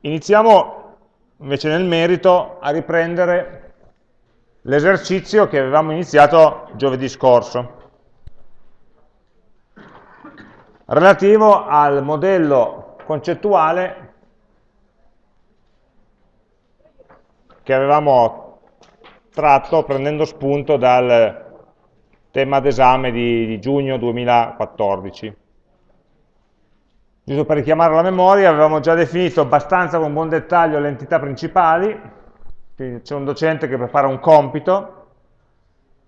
iniziamo invece nel merito a riprendere l'esercizio che avevamo iniziato giovedì scorso, relativo al modello concettuale che avevamo tratto prendendo spunto dal tema d'esame di, di giugno 2014. Giusto per richiamare la memoria, avevamo già definito abbastanza con buon dettaglio le entità principali, c'è un docente che prepara un compito,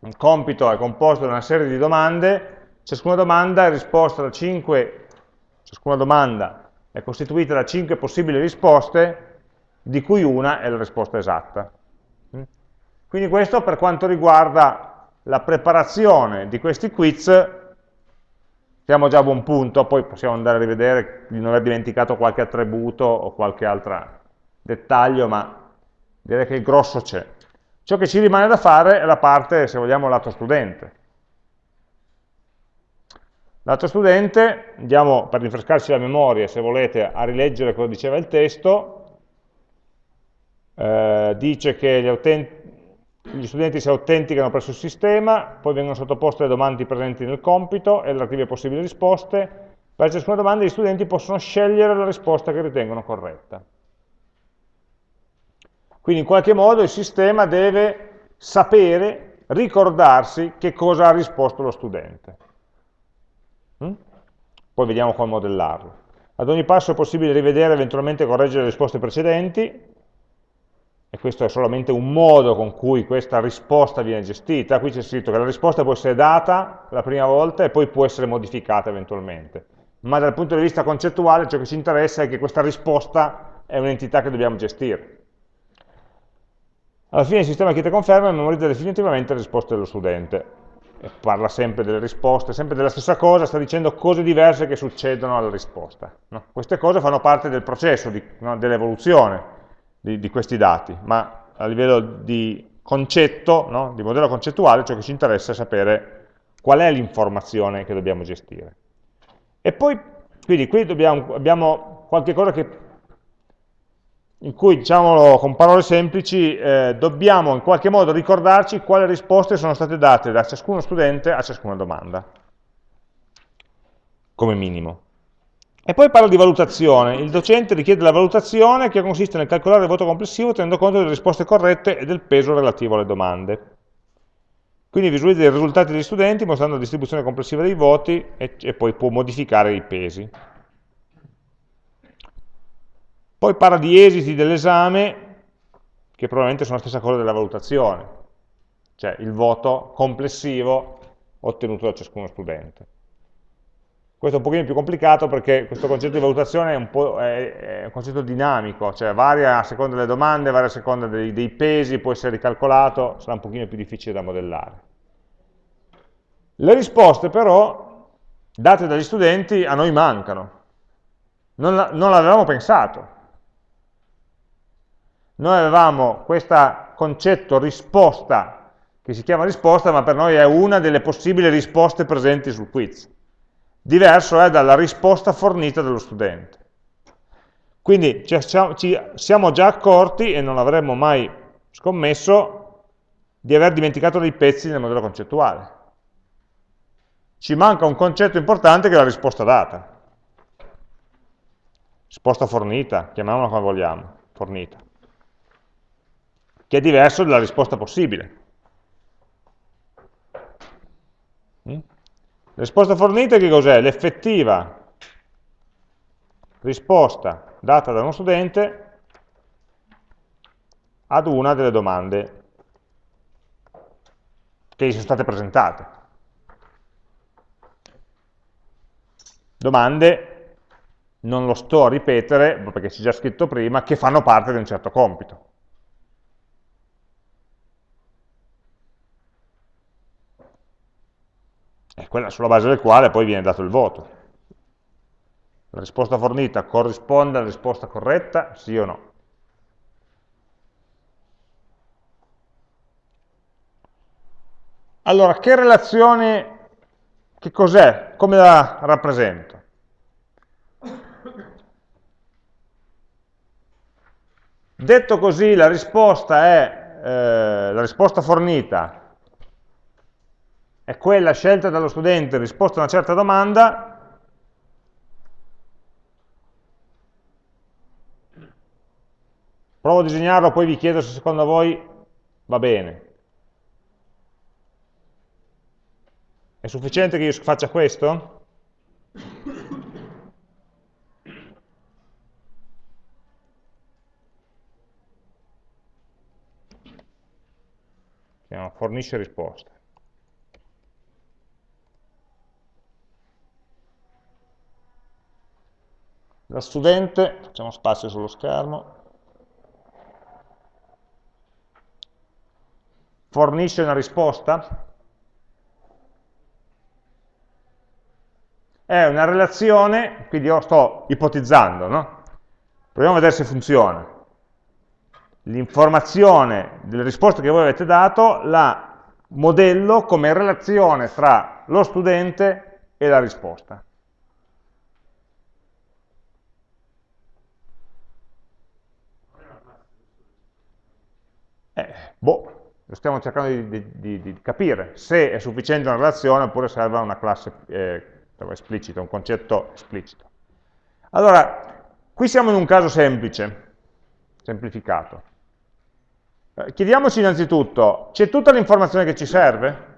un compito è composto da una serie di domande, ciascuna domanda è risposta da 5, ciascuna domanda è costituita da 5 possibili risposte, di cui una è la risposta esatta. Quindi questo per quanto riguarda la preparazione di questi quiz siamo già a buon punto, poi possiamo andare a rivedere di non aver dimenticato qualche attributo o qualche altro dettaglio, ma direi che il grosso c'è. Ciò che ci rimane da fare è la parte, se vogliamo, lato studente. Lato studente, andiamo per rinfrescarci la memoria, se volete, a rileggere cosa diceva il testo, eh, dice che gli utenti gli studenti si autenticano presso il sistema, poi vengono sottoposte le domande presenti nel compito e le relative possibili risposte. Per ciascuna domanda gli studenti possono scegliere la risposta che ritengono corretta. Quindi in qualche modo il sistema deve sapere, ricordarsi che cosa ha risposto lo studente. Mm? Poi vediamo come modellarlo. Ad ogni passo è possibile rivedere e eventualmente correggere le risposte precedenti, e questo è solamente un modo con cui questa risposta viene gestita, qui c'è scritto che la risposta può essere data la prima volta e poi può essere modificata eventualmente, ma dal punto di vista concettuale ciò che ci interessa è che questa risposta è un'entità che dobbiamo gestire. Alla fine il sistema che ti conferma e memorizza definitivamente le risposte dello studente. E parla sempre delle risposte, sempre della stessa cosa, sta dicendo cose diverse che succedono alla risposta. No? Queste cose fanno parte del processo, no? dell'evoluzione di, di questi dati, ma a livello di concetto, no? di modello concettuale, ciò che ci interessa è sapere qual è l'informazione che dobbiamo gestire. E poi, quindi qui dobbiamo, abbiamo qualche cosa che, in cui, diciamolo con parole semplici, eh, dobbiamo in qualche modo ricordarci quali risposte sono state date da ciascuno studente a ciascuna domanda, come minimo. E poi parla di valutazione. Il docente richiede la valutazione che consiste nel calcolare il voto complessivo tenendo conto delle risposte corrette e del peso relativo alle domande. Quindi visualizza i risultati degli studenti mostrando la distribuzione complessiva dei voti e, e poi può modificare i pesi. Poi parla di esiti dell'esame, che probabilmente sono la stessa cosa della valutazione, cioè il voto complessivo ottenuto da ciascuno studente. Questo è un pochino più complicato perché questo concetto di valutazione è un, è, è un concetto dinamico, cioè varia a seconda delle domande, varia a seconda dei, dei, pesi, può essere ricalcolato, sarà un pochino più difficile da modellare. Le risposte però, date dagli studenti, a noi mancano. Non, non l'avevamo pensato. Noi avevamo questo concetto risposta, che si chiama risposta, ma per noi è una delle possibili risposte presenti sul quiz diverso è dalla risposta fornita dallo studente. Quindi ci siamo già accorti, e non avremmo mai scommesso, di aver dimenticato dei pezzi nel modello concettuale. Ci manca un concetto importante che è la risposta data. Risposta fornita, chiamiamola come vogliamo, fornita. Che è diverso dalla risposta possibile. Mm? La risposta fornita che cos'è? L'effettiva risposta data da uno studente ad una delle domande che gli sono state presentate. Domande, non lo sto a ripetere, perché c'è già scritto prima, che fanno parte di un certo compito. È quella sulla base del quale poi viene dato il voto. La risposta fornita corrisponde alla risposta corretta, sì o no? Allora, che relazione, che cos'è? Come la rappresento? Detto così, la risposta, è, eh, la risposta fornita è quella scelta dallo studente in risposta a una certa domanda, provo a disegnarlo, poi vi chiedo se secondo voi va bene. È sufficiente che io faccia questo? fornisce risposte. La studente, facciamo spazio sullo schermo, fornisce una risposta, è una relazione, quindi io sto ipotizzando, no? Proviamo a vedere se funziona. L'informazione delle risposte che voi avete dato la modello come relazione tra lo studente e la risposta. Eh, boh, stiamo cercando di, di, di, capire se è sufficiente una relazione oppure serve una classe eh, esplicita, un concetto esplicito. Allora, qui siamo in un caso semplice, semplificato. Eh, chiediamoci innanzitutto, c'è tutta l'informazione che ci serve?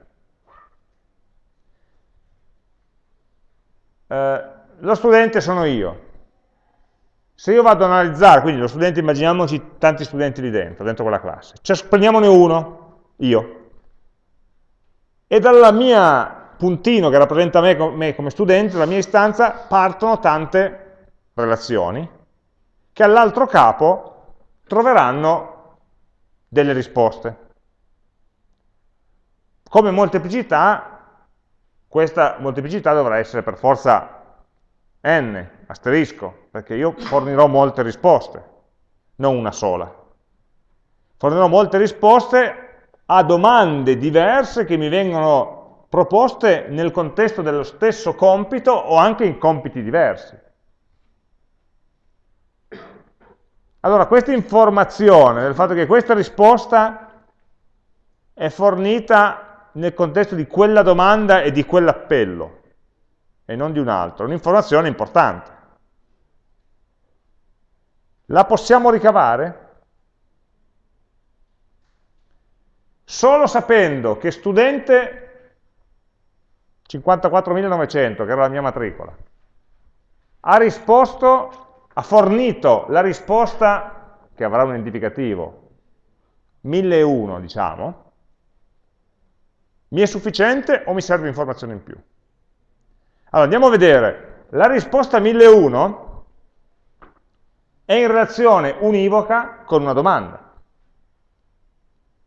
Eh, lo studente sono io. Se io vado ad analizzare, quindi lo studente, immaginiamoci tanti studenti lì dentro, dentro quella classe, cioè, prendiamone uno, io, e dalla mia puntino che rappresenta me, me come studente, dalla mia istanza, partono tante relazioni che all'altro capo troveranno delle risposte. Come molteplicità, questa molteplicità dovrà essere per forza n, asterisco, perché io fornirò molte risposte, non una sola. Fornirò molte risposte a domande diverse che mi vengono proposte nel contesto dello stesso compito o anche in compiti diversi. Allora, questa informazione del fatto che questa risposta è fornita nel contesto di quella domanda e di quell'appello, e non di un altro, è un'informazione importante. La possiamo ricavare? Solo sapendo che studente 54.900, che era la mia matricola. Ha risposto, ha fornito la risposta, che avrà un identificativo, 1001 diciamo, mi è sufficiente o mi serve informazione in più? Allora, andiamo a vedere, la risposta 1001 è in relazione univoca con una domanda.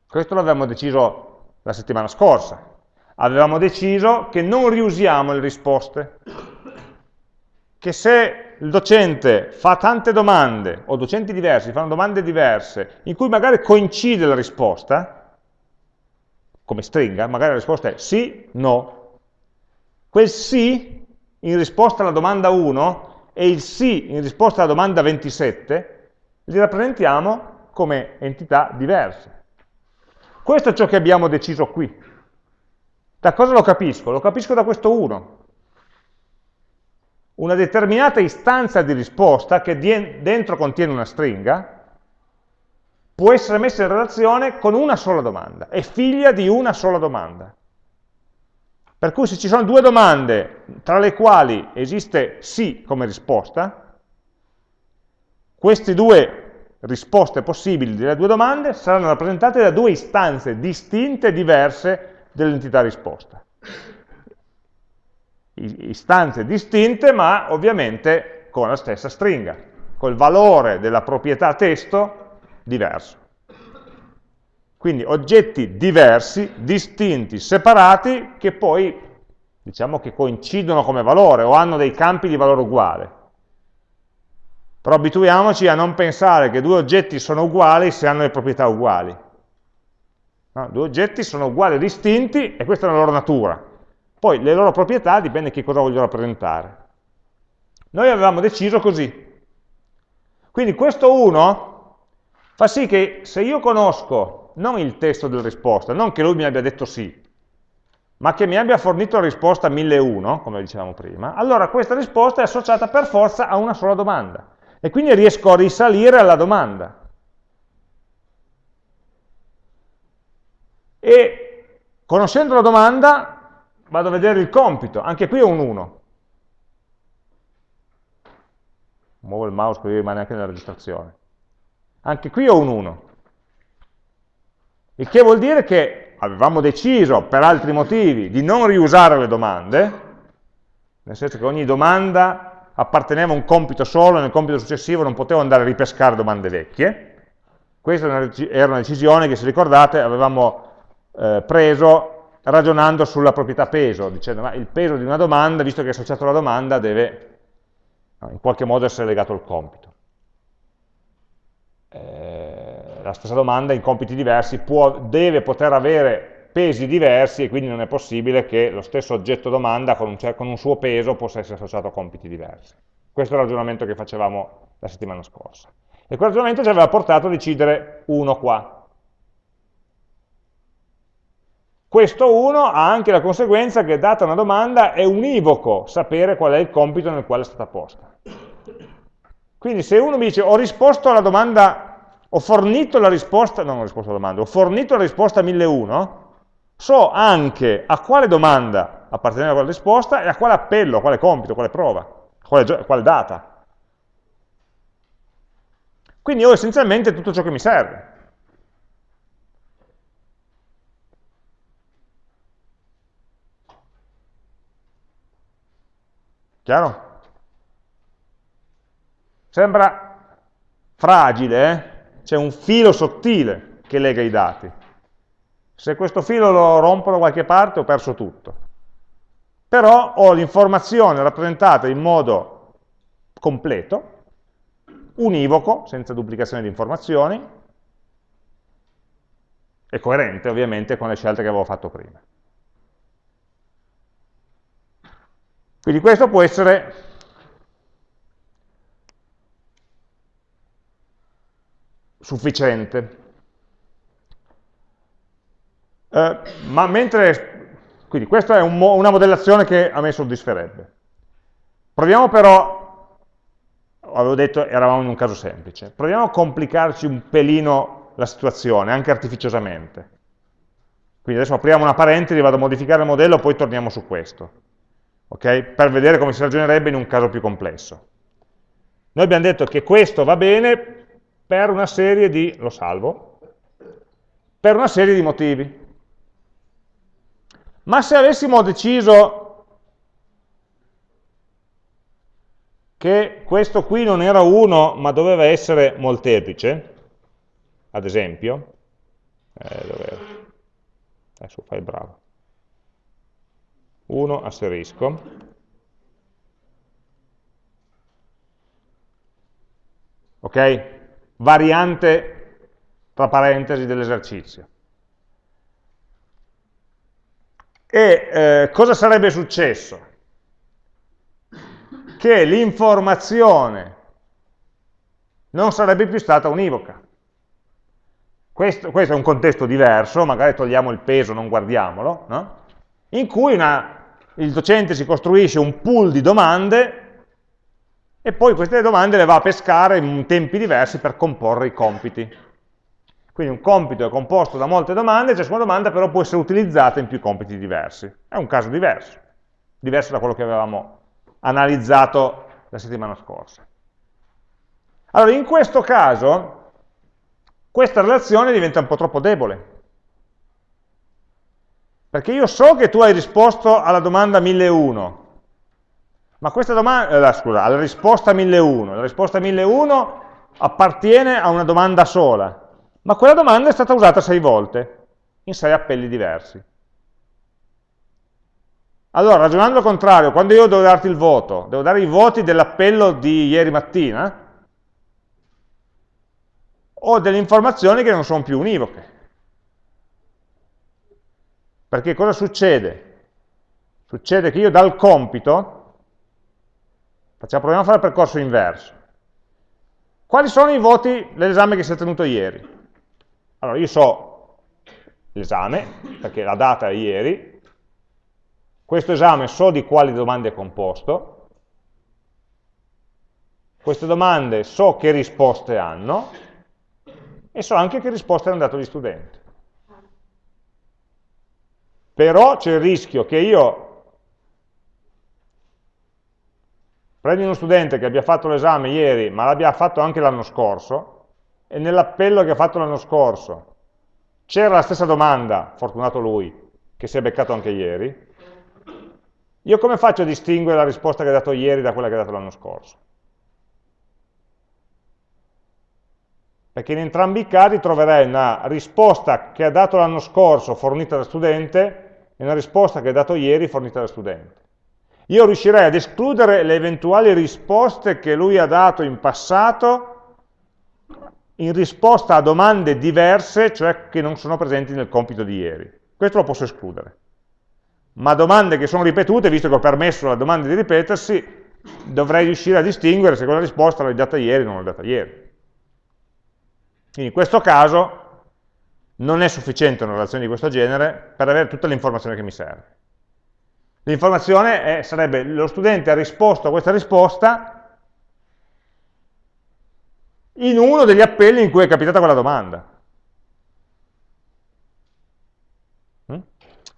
Questo l'avevamo deciso la settimana scorsa. Avevamo deciso che non riusiamo le risposte, che se il docente fa tante domande, o docenti diversi fanno domande diverse, in cui magari coincide la risposta, come stringa, magari la risposta è sì, no, quel sì in risposta alla domanda 1 e il sì in risposta alla domanda 27 li rappresentiamo come entità diverse. Questo è ciò che abbiamo deciso qui. Da cosa lo capisco? Lo capisco da questo 1. Una determinata istanza di risposta che dentro contiene una stringa può essere messa in relazione con una sola domanda, è figlia di una sola domanda. Per cui se ci sono due domande tra le quali esiste sì come risposta, queste due risposte possibili delle due domande saranno rappresentate da due istanze distinte e diverse dell'entità risposta. Istanze distinte, ma ovviamente con la stessa stringa, col valore della proprietà testo diverso. Quindi oggetti diversi, distinti, separati, che poi diciamo che coincidono come valore o hanno dei campi di valore uguale. Però abituiamoci a non pensare che due oggetti sono uguali se hanno le proprietà uguali. No? Due oggetti sono uguali o distinti e questa è la loro natura. Poi le loro proprietà dipende che cosa voglio rappresentare. Noi avevamo deciso così. Quindi questo 1 fa sì che se io conosco non il testo della risposta, non che lui mi abbia detto sì, ma che mi abbia fornito la risposta 1001, come dicevamo prima, allora questa risposta è associata per forza a una sola domanda. E quindi riesco a risalire alla domanda. E conoscendo la domanda vado a vedere il compito, anche qui è un 1. Muovo il mouse così rimane anche nella registrazione. Anche qui ho un 1. Il che vuol dire che avevamo deciso, per altri motivi, di non riusare le domande, nel senso che ogni domanda apparteneva a un compito solo, e nel compito successivo non potevo andare a ripescare domande vecchie. Questa era una decisione che, se ricordate, avevamo eh, preso ragionando sulla proprietà peso, dicendo ma il peso di una domanda, visto che è associato alla domanda, deve in qualche modo essere legato al compito. Eh, la stessa domanda in compiti diversi può, deve poter avere pesi diversi e quindi non è possibile che lo stesso oggetto domanda con un, con un suo peso possa essere associato a compiti diversi. Questo è il ragionamento che facevamo la settimana scorsa. E quel ragionamento ci aveva portato a decidere uno qua, Questo 1 ha anche la conseguenza che, data una domanda, è univoco sapere qual è il compito nel quale è stata posta. Quindi se uno mi dice ho risposto alla domanda, ho fornito la risposta, non ho risposto alla domanda, ho fornito la risposta 1001, so anche a quale domanda apparteneva quella risposta e a quale appello, a quale compito, a quale prova, a quale, a quale data. Quindi ho essenzialmente tutto ciò che mi serve. Chiaro? Sembra fragile, eh? C'è un filo sottile che lega i dati. Se questo filo lo rompo da qualche parte ho perso tutto. Però ho l'informazione rappresentata in modo completo, univoco, senza duplicazione di informazioni, e coerente ovviamente con le scelte che avevo fatto prima. Quindi questo può essere sufficiente. Eh, ma mentre, quindi questa è un mo una modellazione che a me soddisferebbe. Proviamo però, avevo detto eravamo in un caso semplice, proviamo a complicarci un pelino la situazione, anche artificiosamente. Quindi adesso apriamo una parentesi, vado a modificare il modello, poi torniamo su questo okay? per vedere come si ragionerebbe in un caso più complesso. Noi abbiamo detto che questo va bene per una serie di, lo salvo, per una serie di motivi. Ma se avessimo deciso che questo qui non era 1 ma doveva essere molteplice, ad esempio, eh, dove, adesso fai bravo, 1 asterisco, ok? Variante tra parentesi dell'esercizio. E eh, cosa sarebbe successo? Che l'informazione non sarebbe più stata univoca. Questo, questo, è un contesto diverso, magari togliamo il peso, non guardiamolo, no? in cui una il docente si costruisce un pool di domande e poi queste domande le va a pescare in tempi diversi per comporre i compiti. Quindi un compito è composto da molte domande, ciascuna domanda però può essere utilizzata in più compiti diversi. È un caso diverso, diverso da quello che avevamo analizzato la settimana scorsa. Allora, in questo caso, questa relazione diventa un po' troppo debole, perché io so che tu hai risposto alla domanda 1001, ma questa domanda, eh, scusa, alla risposta 1001, la risposta 1001 appartiene a una domanda sola, ma quella domanda è stata usata sei volte, in sei appelli diversi. Allora, ragionando al contrario, quando io devo darti il voto, devo dare i voti dell'appello di ieri mattina, ho delle informazioni che non sono più univoche. Perché cosa succede? Succede che io dal compito, facciamo, proviamo a fare il percorso inverso. quali sono i voti dell'esame che si è tenuto ieri? Allora, io so l'esame, perché la data è ieri, questo esame so di quali domande è composto, queste domande so che risposte hanno, e so anche che risposte hanno dato gli studenti. Però c'è il rischio che io prendi uno studente che abbia fatto l'esame ieri, ma l'abbia fatto anche l'anno scorso, e nell'appello che ha fatto l'anno scorso c'era la stessa domanda, fortunato lui, che si è beccato anche ieri, io come faccio a distinguere la risposta che ha dato ieri da quella che ha dato l'anno scorso? perché in entrambi i casi troverei una risposta che ha dato l'anno scorso fornita da studente e una risposta che ha dato ieri fornita da studente. Io riuscirei ad escludere le eventuali risposte che lui ha dato in passato in risposta a domande diverse, cioè che non sono presenti nel compito di ieri. Questo lo posso escludere. Ma domande che sono ripetute, visto che ho permesso alla domanda di ripetersi, dovrei riuscire a distinguere se quella risposta l'ho data ieri o non l'ho data ieri. Quindi in questo caso non è sufficiente una relazione di questo genere per avere tutta l'informazione che mi serve. L'informazione sarebbe lo studente ha risposto a questa risposta in uno degli appelli in cui è capitata quella domanda. Mm?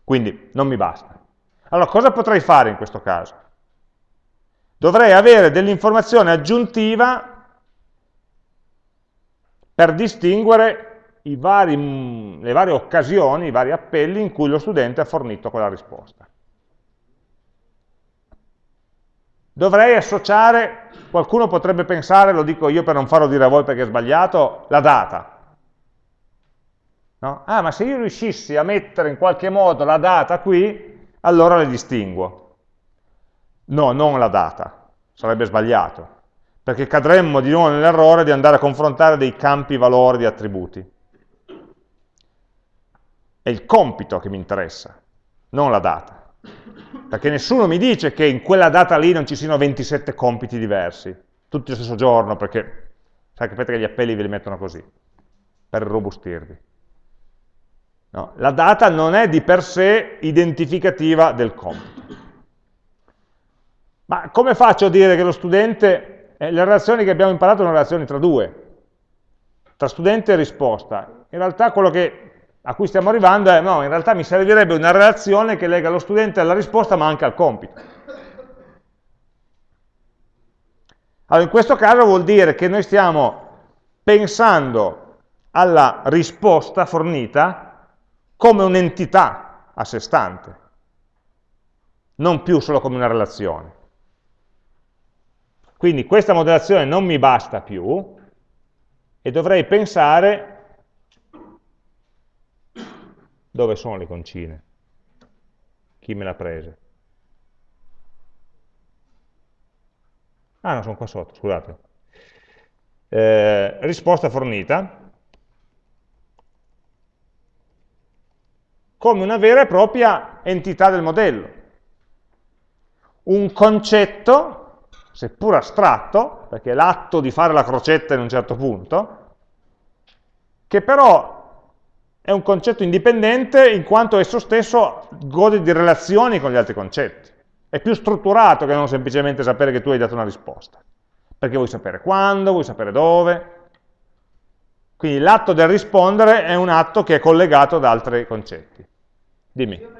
Quindi non mi basta. Allora cosa potrei fare in questo caso? Dovrei avere dell'informazione aggiuntiva per distinguere vari, mm, le varie occasioni, i vari appelli in cui lo studente ha fornito quella risposta. Dovrei associare, qualcuno potrebbe pensare, lo dico io per non farlo dire a voi perché è sbagliato, la data. No? Ah, ma se io riuscissi a mettere in qualche modo la data qui, allora le distinguo. No, non la data, sarebbe sbagliato perché cadremmo di nuovo nell'errore di andare a confrontare dei campi valori di attributi. È il compito che mi interessa, non la data. Perché nessuno mi dice che in quella data lì non ci siano 27 compiti diversi, tutti lo stesso giorno, perché sapete che gli appelli ve li mettono così, per robustirvi. No, la data non è di per sé identificativa del compito. Ma come faccio a dire che lo studente eh, le relazioni che abbiamo imparato sono relazioni tra due, tra studente e risposta. In realtà quello che, a cui stiamo arrivando è, no, in realtà mi servirebbe una relazione che lega lo studente alla risposta ma anche al compito. Allora, in questo caso vuol dire che noi stiamo pensando alla risposta fornita come un'entità a sé stante, non più solo come una relazione. Quindi questa modellazione non mi basta più e dovrei pensare dove sono le concine, chi me l'ha prese. Ah no, sono qua sotto, scusate. Eh, risposta fornita come una vera e propria entità del modello. Un concetto seppur astratto, perché è l'atto di fare la crocetta in un certo punto, che però è un concetto indipendente in quanto esso stesso gode di relazioni con gli altri concetti. È più strutturato che non semplicemente sapere che tu hai dato una risposta, perché vuoi sapere quando, vuoi sapere dove. Quindi l'atto del rispondere è un atto che è collegato ad altri concetti. Dimmi.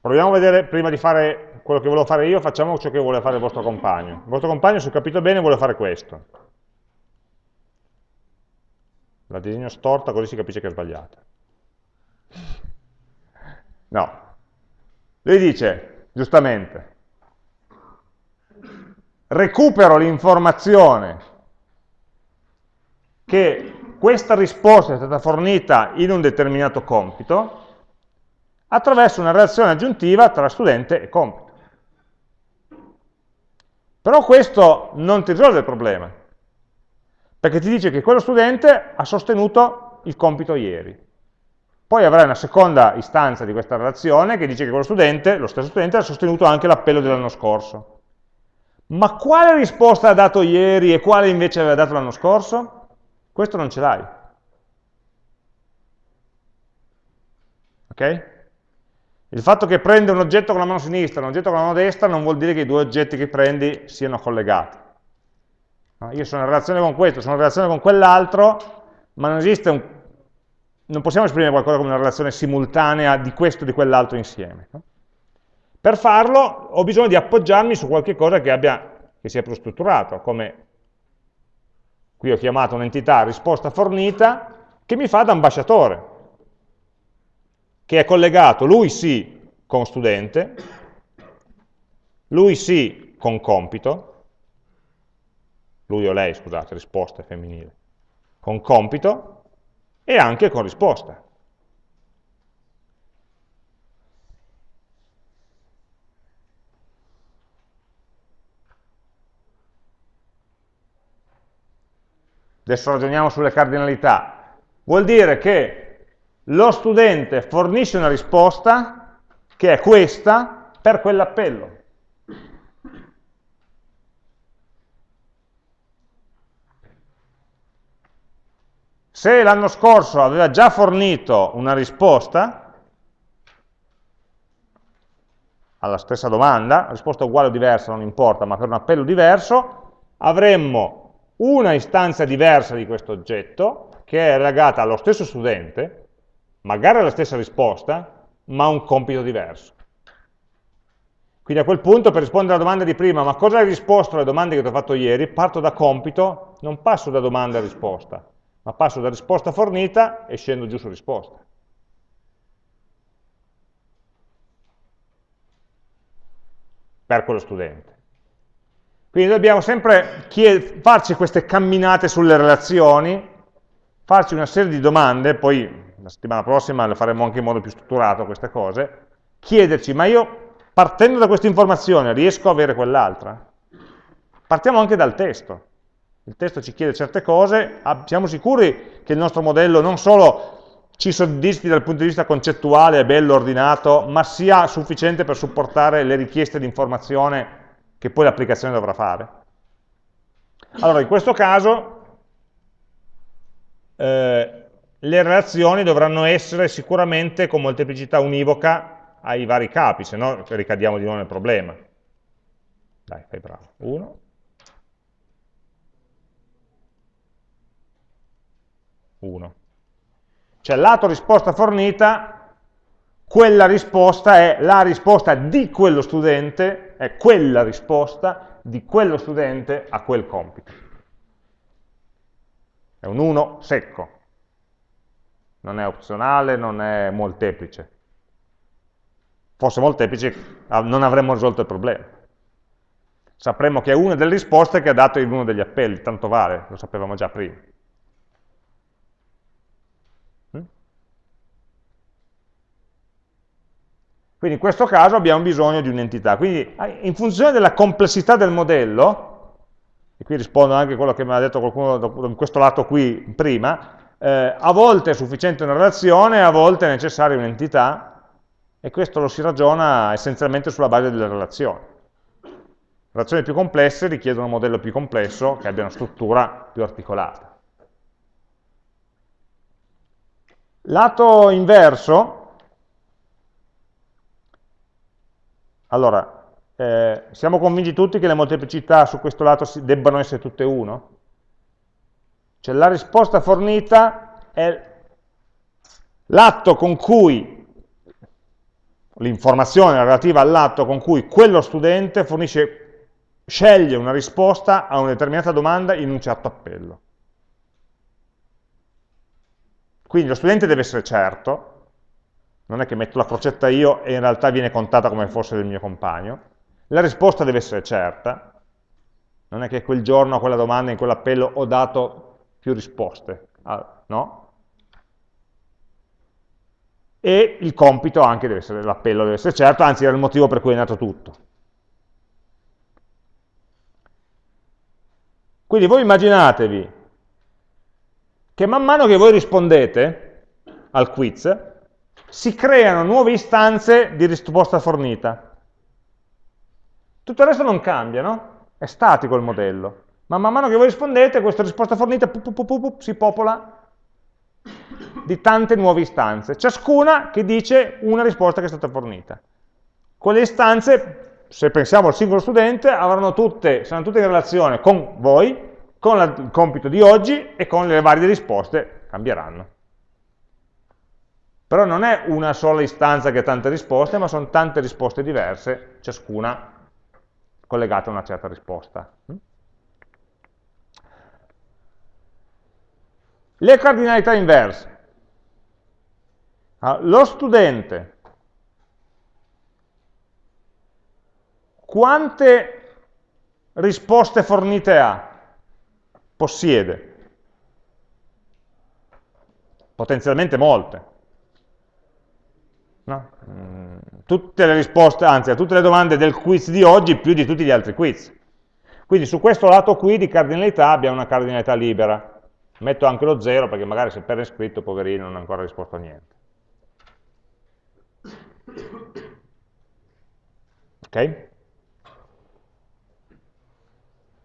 Proviamo a vedere, prima di fare quello che volevo fare io, facciamo ciò che vuole fare il vostro compagno. Il vostro compagno, se ho capito bene, vuole fare questo. La disegno storta così si capisce che è sbagliata. No. Lui dice, giustamente, recupero l'informazione che questa risposta è stata fornita in un determinato compito attraverso una relazione aggiuntiva tra studente e compito. Però questo non ti risolve il problema, perché ti dice che quello studente ha sostenuto il compito ieri. Poi avrai una seconda istanza di questa relazione che dice che quello studente, lo stesso studente, ha sostenuto anche l'appello dell'anno scorso. Ma quale risposta ha dato ieri e quale invece aveva dato l'anno scorso? Questo non ce l'hai. Ok? Il fatto che prende un oggetto con la mano sinistra e un oggetto con la mano destra non vuol dire che i due oggetti che prendi siano collegati. Io sono in relazione con questo, sono in relazione con quell'altro, ma non esiste un non possiamo esprimere qualcosa come una relazione simultanea di questo e di quell'altro insieme. Per farlo ho bisogno di appoggiarmi su qualche cosa che, abbia, che sia più strutturato, come qui ho chiamato un'entità risposta fornita, che mi fa da ambasciatore, che è collegato, lui sì, con studente, lui sì con compito, lui o lei, scusate, risposta femminile, con compito, e anche con risposta. Adesso ragioniamo sulle cardinalità. Vuol dire che lo studente fornisce una risposta che è questa per quell'appello. Se l'anno scorso aveva già fornito una risposta alla stessa domanda, risposta uguale o diversa non importa, ma per un appello diverso, avremmo una istanza diversa di questo oggetto che è legata allo stesso studente, magari alla stessa risposta, ma un compito diverso. Quindi a quel punto per rispondere alla domanda di prima, ma cosa hai risposto alle domande che ti ho fatto ieri, parto da compito, non passo da domanda a risposta ma passo da risposta fornita e scendo giù su risposta. Per quello studente. Quindi dobbiamo sempre farci queste camminate sulle relazioni, farci una serie di domande, poi la settimana prossima le faremo anche in modo più strutturato queste cose, chiederci, ma io partendo da questa informazione riesco a avere quell'altra? Partiamo anche dal testo. Il testo ci chiede certe cose, siamo sicuri che il nostro modello non solo ci soddisfi dal punto di vista concettuale, è bello, ordinato, ma sia sufficiente per supportare le richieste di informazione che poi l'applicazione dovrà fare. Allora, in questo caso eh, le relazioni dovranno essere sicuramente con molteplicità univoca ai vari capi, se no ricadiamo di nuovo nel problema. Dai, fai bravo. 1, 1. Cioè lato risposta fornita, quella risposta è la risposta di quello studente, è quella risposta di quello studente a quel compito. È un 1 secco, non è opzionale, non è molteplice. Fosse molteplice non avremmo risolto il problema. Sapremmo che è una delle risposte che ha dato in uno degli appelli, tanto vale, lo sapevamo già prima. Quindi in questo caso abbiamo bisogno di un'entità. Quindi in funzione della complessità del modello, e qui rispondo anche a quello che mi ha detto qualcuno in questo lato qui prima, eh, a volte è sufficiente una relazione, a volte è necessaria un'entità, e questo lo si ragiona essenzialmente sulla base delle relazioni. Relazioni più complesse richiedono un modello più complesso che abbia una struttura più articolata. Lato inverso, Allora, eh, siamo convinti tutti che le molteplicità su questo lato debbano essere tutte 1? Cioè la risposta fornita è l'atto con cui, l'informazione relativa all'atto con cui quello studente fornisce, sceglie una risposta a una determinata domanda in un certo appello. Quindi lo studente deve essere certo, non è che metto la crocetta io e in realtà viene contata come fosse del mio compagno, la risposta deve essere certa, non è che quel giorno a quella domanda, in quell'appello, ho dato più risposte, ah, no? E il compito anche deve essere, l'appello deve essere certo, anzi era il motivo per cui è nato tutto. Quindi voi immaginatevi che man mano che voi rispondete al quiz, si creano nuove istanze di risposta fornita. Tutto il resto non cambia, no? È statico il modello. Ma man mano che voi rispondete, questa risposta fornita pu, pu, pu, si popola di tante nuove istanze, ciascuna che dice una risposta che è stata fornita. Quelle istanze, se pensiamo al singolo studente, avranno tutte, saranno tutte in relazione con voi, con la, il compito di oggi e con le varie risposte cambieranno. Però non è una sola istanza che ha tante risposte, ma sono tante risposte diverse, ciascuna collegata a una certa risposta. Le cardinalità inverse. Allora, lo studente quante risposte fornite ha? Possiede. Potenzialmente molte. No? Mm, tutte le risposte, anzi a tutte le domande del quiz di oggi più di tutti gli altri quiz. Quindi su questo lato qui di cardinalità abbiamo una cardinalità libera. Metto anche lo 0 perché magari se per iscritto, poverino, non ha ancora risposto a niente. Ok?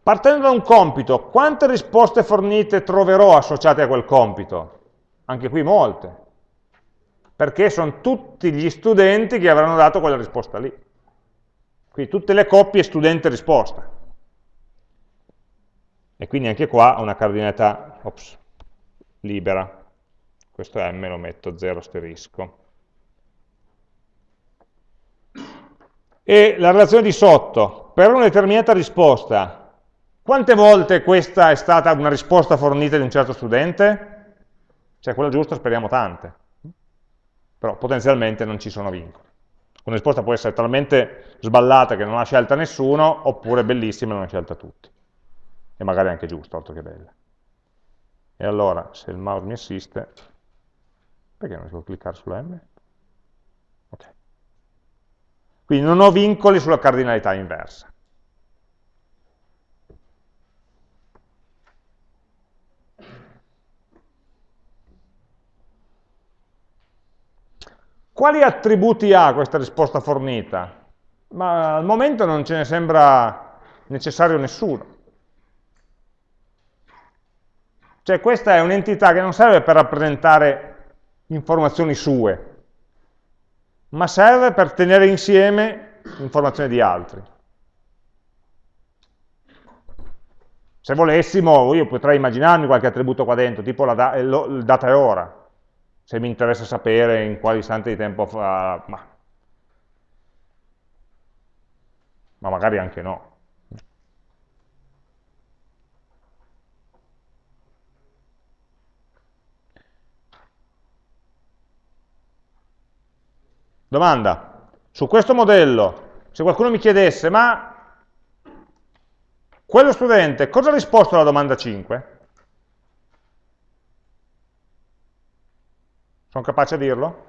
Partendo da un compito, quante risposte fornite troverò associate a quel compito? Anche qui molte, perché sono tutti gli studenti che avranno dato quella risposta lì. Quindi tutte le coppie studente-risposta. E quindi anche qua una cardinalità ops, libera. Questo m lo metto 0 asterisco. E la relazione di sotto, per una determinata risposta, quante volte questa è stata una risposta fornita di un certo studente? Cioè quella giusta speriamo tante, però potenzialmente non ci sono vincoli. Una risposta può essere talmente sballata che non ha scelta nessuno, oppure bellissima e non ha scelta tutti. E magari anche giusta, altro che bella. E allora, se il mouse mi assiste, perché non riesco a cliccare sulla M? Ok. Quindi non ho vincoli sulla cardinalità inversa. Quali attributi ha questa risposta fornita? Ma al momento non ce ne sembra necessario nessuno. Cioè questa è un'entità che non serve per rappresentare informazioni sue, ma serve per tenere insieme informazioni di altri. Se volessimo, io potrei immaginarmi qualche attributo qua dentro, tipo da il data e ora, se mi interessa sapere in quale istante di tempo fa, ma, ma magari anche no. Domanda, su questo modello, se qualcuno mi chiedesse, ma quello studente cosa ha risposto alla domanda 5? Sono capace a dirlo?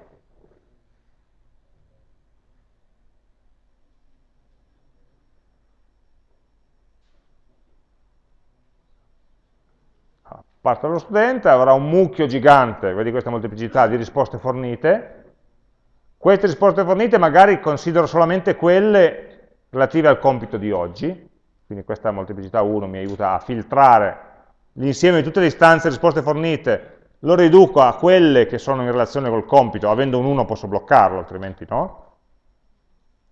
Parte lo studente, avrà un mucchio gigante, vedi questa molteplicità di risposte fornite, queste risposte fornite magari considero solamente quelle relative al compito di oggi, quindi questa molteplicità 1 mi aiuta a filtrare l'insieme di tutte le istanze risposte fornite lo riduco a quelle che sono in relazione col compito, avendo un 1 posso bloccarlo, altrimenti no.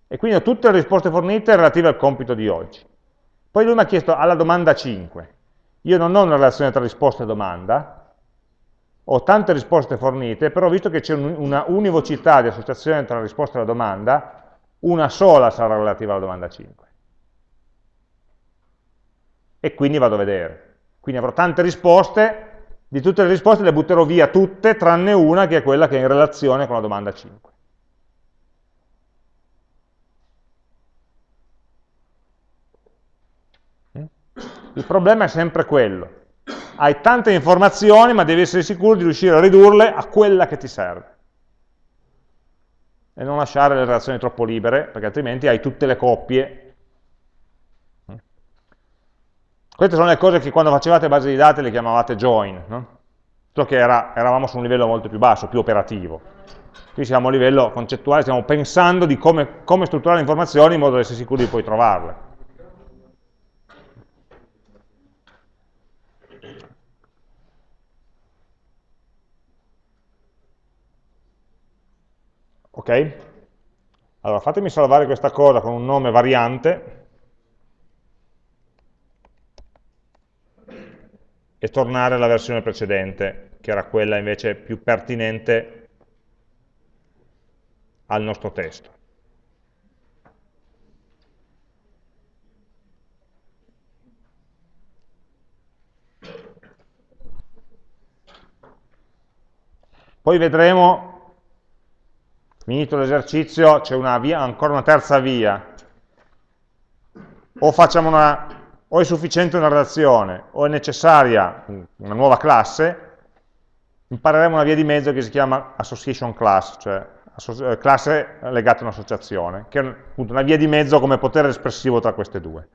E quindi ho tutte le risposte fornite relative al compito di oggi. Poi lui mi ha chiesto alla domanda 5. Io non ho una relazione tra risposta e domanda, ho tante risposte fornite, però visto che c'è una univocità di associazione tra la risposta e la domanda, una sola sarà relativa alla domanda 5. E quindi vado a vedere. Quindi avrò tante risposte, di tutte le risposte le butterò via tutte, tranne una che è quella che è in relazione con la domanda 5. Il problema è sempre quello. Hai tante informazioni, ma devi essere sicuro di riuscire a ridurle a quella che ti serve. E non lasciare le relazioni troppo libere, perché altrimenti hai tutte le coppie queste sono le cose che quando facevate base di dati le chiamavate join. No? solo che era, eravamo su un livello molto più basso, più operativo. Qui siamo a livello concettuale, stiamo pensando di come, come strutturare le informazioni in modo da essere sicuri di poi trovarle. Ok? Allora, fatemi salvare questa cosa con un nome variante e tornare alla versione precedente, che era quella invece più pertinente al nostro testo. Poi vedremo finito l'esercizio c'è ancora una terza via, o, una, o, è sufficiente una relazione, o è necessaria una nuova classe, impareremo una via di mezzo che si chiama association class, cioè eh, classe legata a un'associazione, che è appunto una via di mezzo come potere espressivo tra queste due.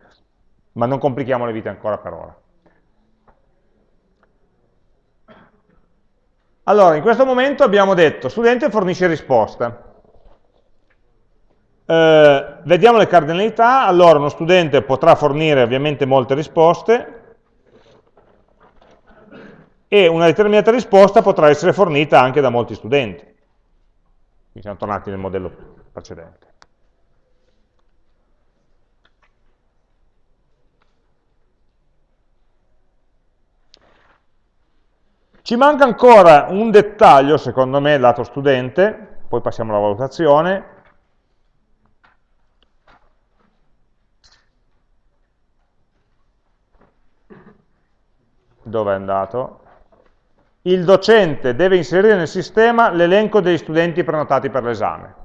Ma non complichiamo le vite ancora per ora. Allora, in questo momento abbiamo detto, studente fornisce risposta. Eh, vediamo le cardinalità, allora uno studente potrà fornire ovviamente molte risposte e una determinata risposta potrà essere fornita anche da molti studenti. Qui siamo tornati nel modello precedente. Ci manca ancora un dettaglio, secondo me, lato studente, poi passiamo alla valutazione. Dove è andato? Il docente deve inserire nel sistema l'elenco degli studenti prenotati per l'esame.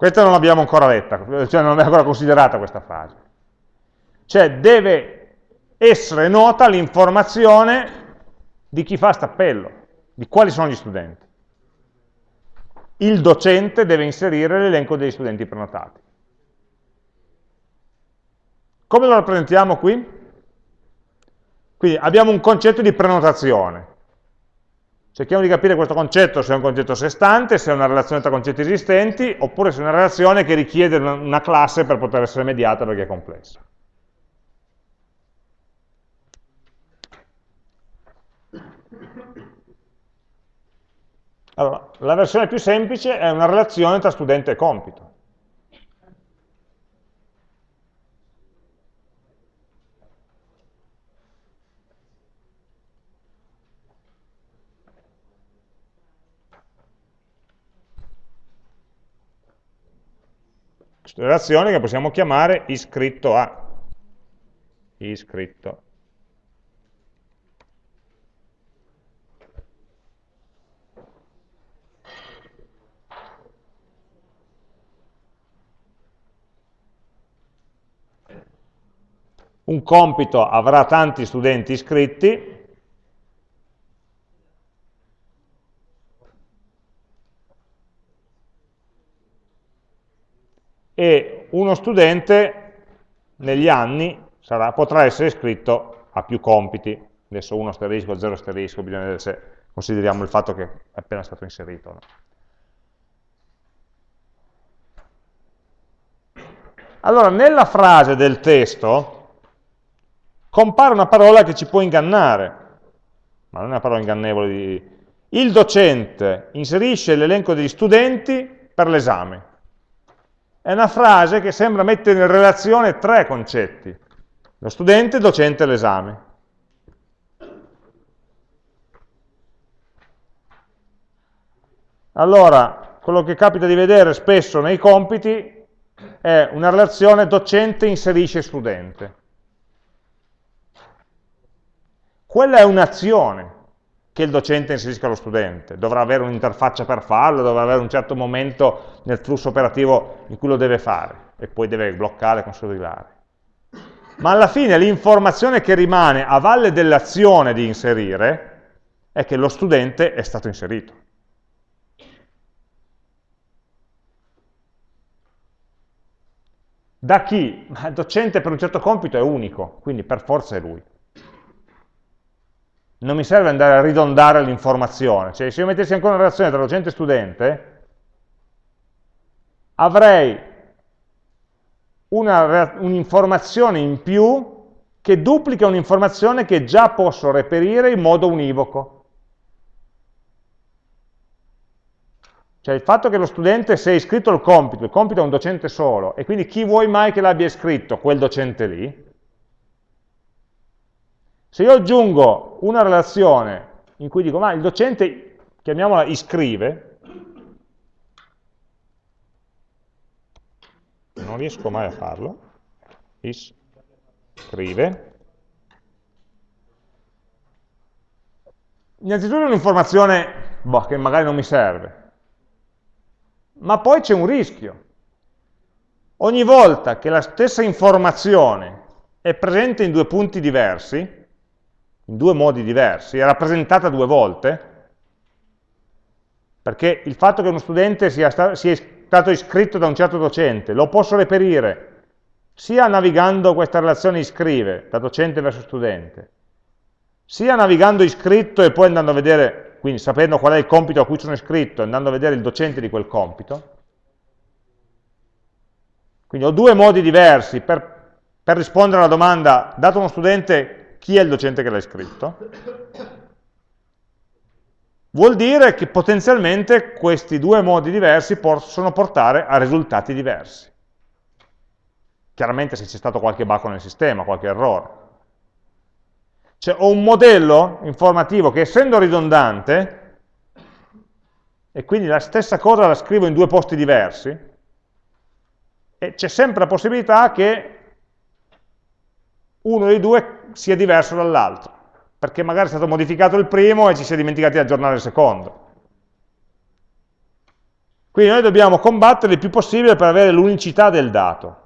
Questa non l'abbiamo ancora letta, cioè non abbiamo ancora considerata questa frase. Cioè deve essere nota l'informazione di chi fa stappello, di quali sono gli studenti. Il docente deve inserire l'elenco degli studenti prenotati. Come lo rappresentiamo qui? Quindi abbiamo un concetto di prenotazione. Cerchiamo di capire questo concetto, se è un concetto a sé stante, se è una relazione tra concetti esistenti, oppure se è una relazione che richiede una classe per poter essere mediata perché è complessa. Allora, la versione più semplice è una relazione tra studente e compito. Relazione che possiamo chiamare iscritto a. Iscritto. Un compito avrà tanti studenti iscritti, e uno studente negli anni sarà, potrà essere iscritto a più compiti, adesso 1 asterisco, 0 asterisco, bisogna vedere se consideriamo il fatto che è appena stato inserito. No? Allora, nella frase del testo compare una parola che ci può ingannare, ma non è una parola ingannevole di... Il docente inserisce l'elenco degli studenti per l'esame. È una frase che sembra mettere in relazione tre concetti, lo studente, il docente e l'esame. Allora, quello che capita di vedere spesso nei compiti è una relazione docente inserisce studente. Quella è un'azione, che il docente inserisca lo studente, dovrà avere un'interfaccia per farlo, dovrà avere un certo momento nel flusso operativo in cui lo deve fare e poi deve bloccare consolidare. Ma alla fine l'informazione che rimane a valle dell'azione di inserire è che lo studente è stato inserito. Da chi? Il docente per un certo compito è unico, quindi per forza è lui. Non mi serve andare a ridondare l'informazione, cioè se io mettessi ancora una relazione tra docente e studente, avrei un'informazione un in più che duplica un'informazione che già posso reperire in modo univoco. Cioè il fatto che lo studente sia iscritto al compito, il compito è un docente solo, e quindi chi vuoi mai che l'abbia iscritto? Quel docente lì. Se io aggiungo una relazione in cui dico, ma il docente, chiamiamola iscrive, non riesco mai a farlo, iscrive, innanzitutto è un'informazione boh, che magari non mi serve, ma poi c'è un rischio. Ogni volta che la stessa informazione è presente in due punti diversi, in due modi diversi, è rappresentata due volte, perché il fatto che uno studente sia, sta sia stato iscritto da un certo docente, lo posso reperire sia navigando questa relazione iscrive, da docente verso studente, sia navigando iscritto e poi andando a vedere quindi sapendo qual è il compito a cui sono iscritto, andando a vedere il docente di quel compito. Quindi ho due modi diversi per, per rispondere alla domanda, dato uno studente, chi è il docente che l'ha iscritto? Vuol dire che potenzialmente questi due modi diversi possono portare a risultati diversi. Chiaramente se c'è stato qualche bug nel sistema, qualche errore. Cioè ho un modello informativo che essendo ridondante, e quindi la stessa cosa la scrivo in due posti diversi, e c'è sempre la possibilità che uno dei due sia diverso dall'altro, perché magari è stato modificato il primo e ci si è dimenticati di aggiornare il secondo. Quindi noi dobbiamo combattere il più possibile per avere l'unicità del dato.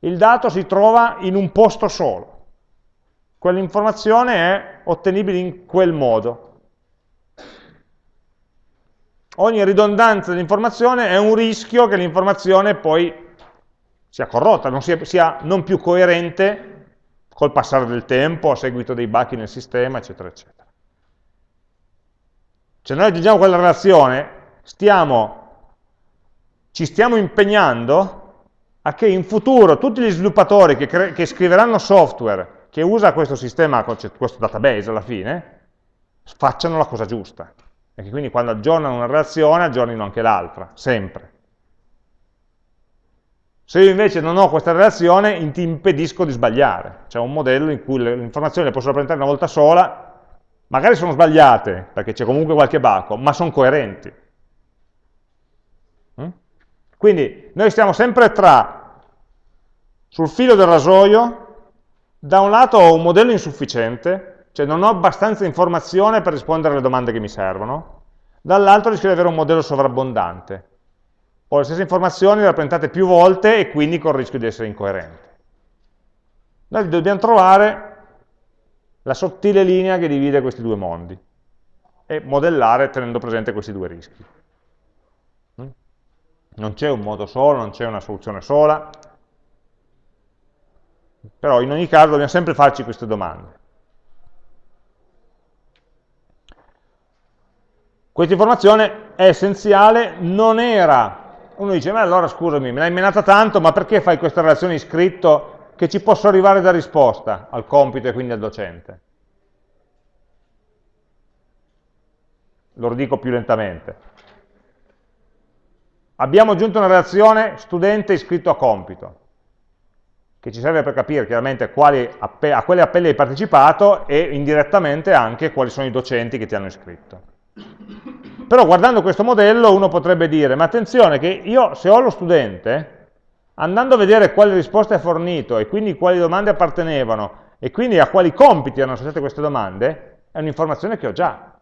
Il dato si trova in un posto solo quell'informazione è ottenibile in quel modo. Ogni ridondanza dell'informazione è un rischio che l'informazione poi sia corrotta, non sia, sia, non più coerente col passare del tempo, a seguito dei bachi nel sistema, eccetera, eccetera. Se noi aggiungiamo quella relazione, stiamo, ci stiamo impegnando a che in futuro tutti gli sviluppatori che, che scriveranno software che usa questo sistema, questo database alla fine, facciano la cosa giusta. E che quindi quando aggiornano una relazione, aggiornino anche l'altra, sempre. Se io invece non ho questa relazione, ti impedisco di sbagliare. C'è un modello in cui le informazioni le posso rappresentare una volta sola, magari sono sbagliate, perché c'è comunque qualche baco, ma sono coerenti. Mm? Quindi noi stiamo sempre tra, sul filo del rasoio, da un lato ho un modello insufficiente, cioè non ho abbastanza informazione per rispondere alle domande che mi servono, dall'altro rischio di avere un modello sovrabbondante. Ho le stesse informazioni rappresentate più volte e quindi con il rischio di essere incoerente. Noi dobbiamo trovare la sottile linea che divide questi due mondi e modellare tenendo presente questi due rischi. Mm? Non c'è un modo solo, non c'è una soluzione sola, però in ogni caso dobbiamo sempre farci queste domande. Questa informazione è essenziale, non era... Uno dice, ma allora scusami, me l'hai menata tanto, ma perché fai questa relazione iscritto che ci posso arrivare da risposta al compito e quindi al docente? Lo dico più lentamente. Abbiamo aggiunto una relazione studente iscritto a compito che ci serve per capire chiaramente quali, a quali appelli hai partecipato e indirettamente anche quali sono i docenti che ti hanno iscritto. Però guardando questo modello uno potrebbe dire, ma attenzione che io se ho lo studente, andando a vedere quali risposte ha fornito e quindi quali domande appartenevano e quindi a quali compiti erano associate queste domande, è un'informazione che ho già.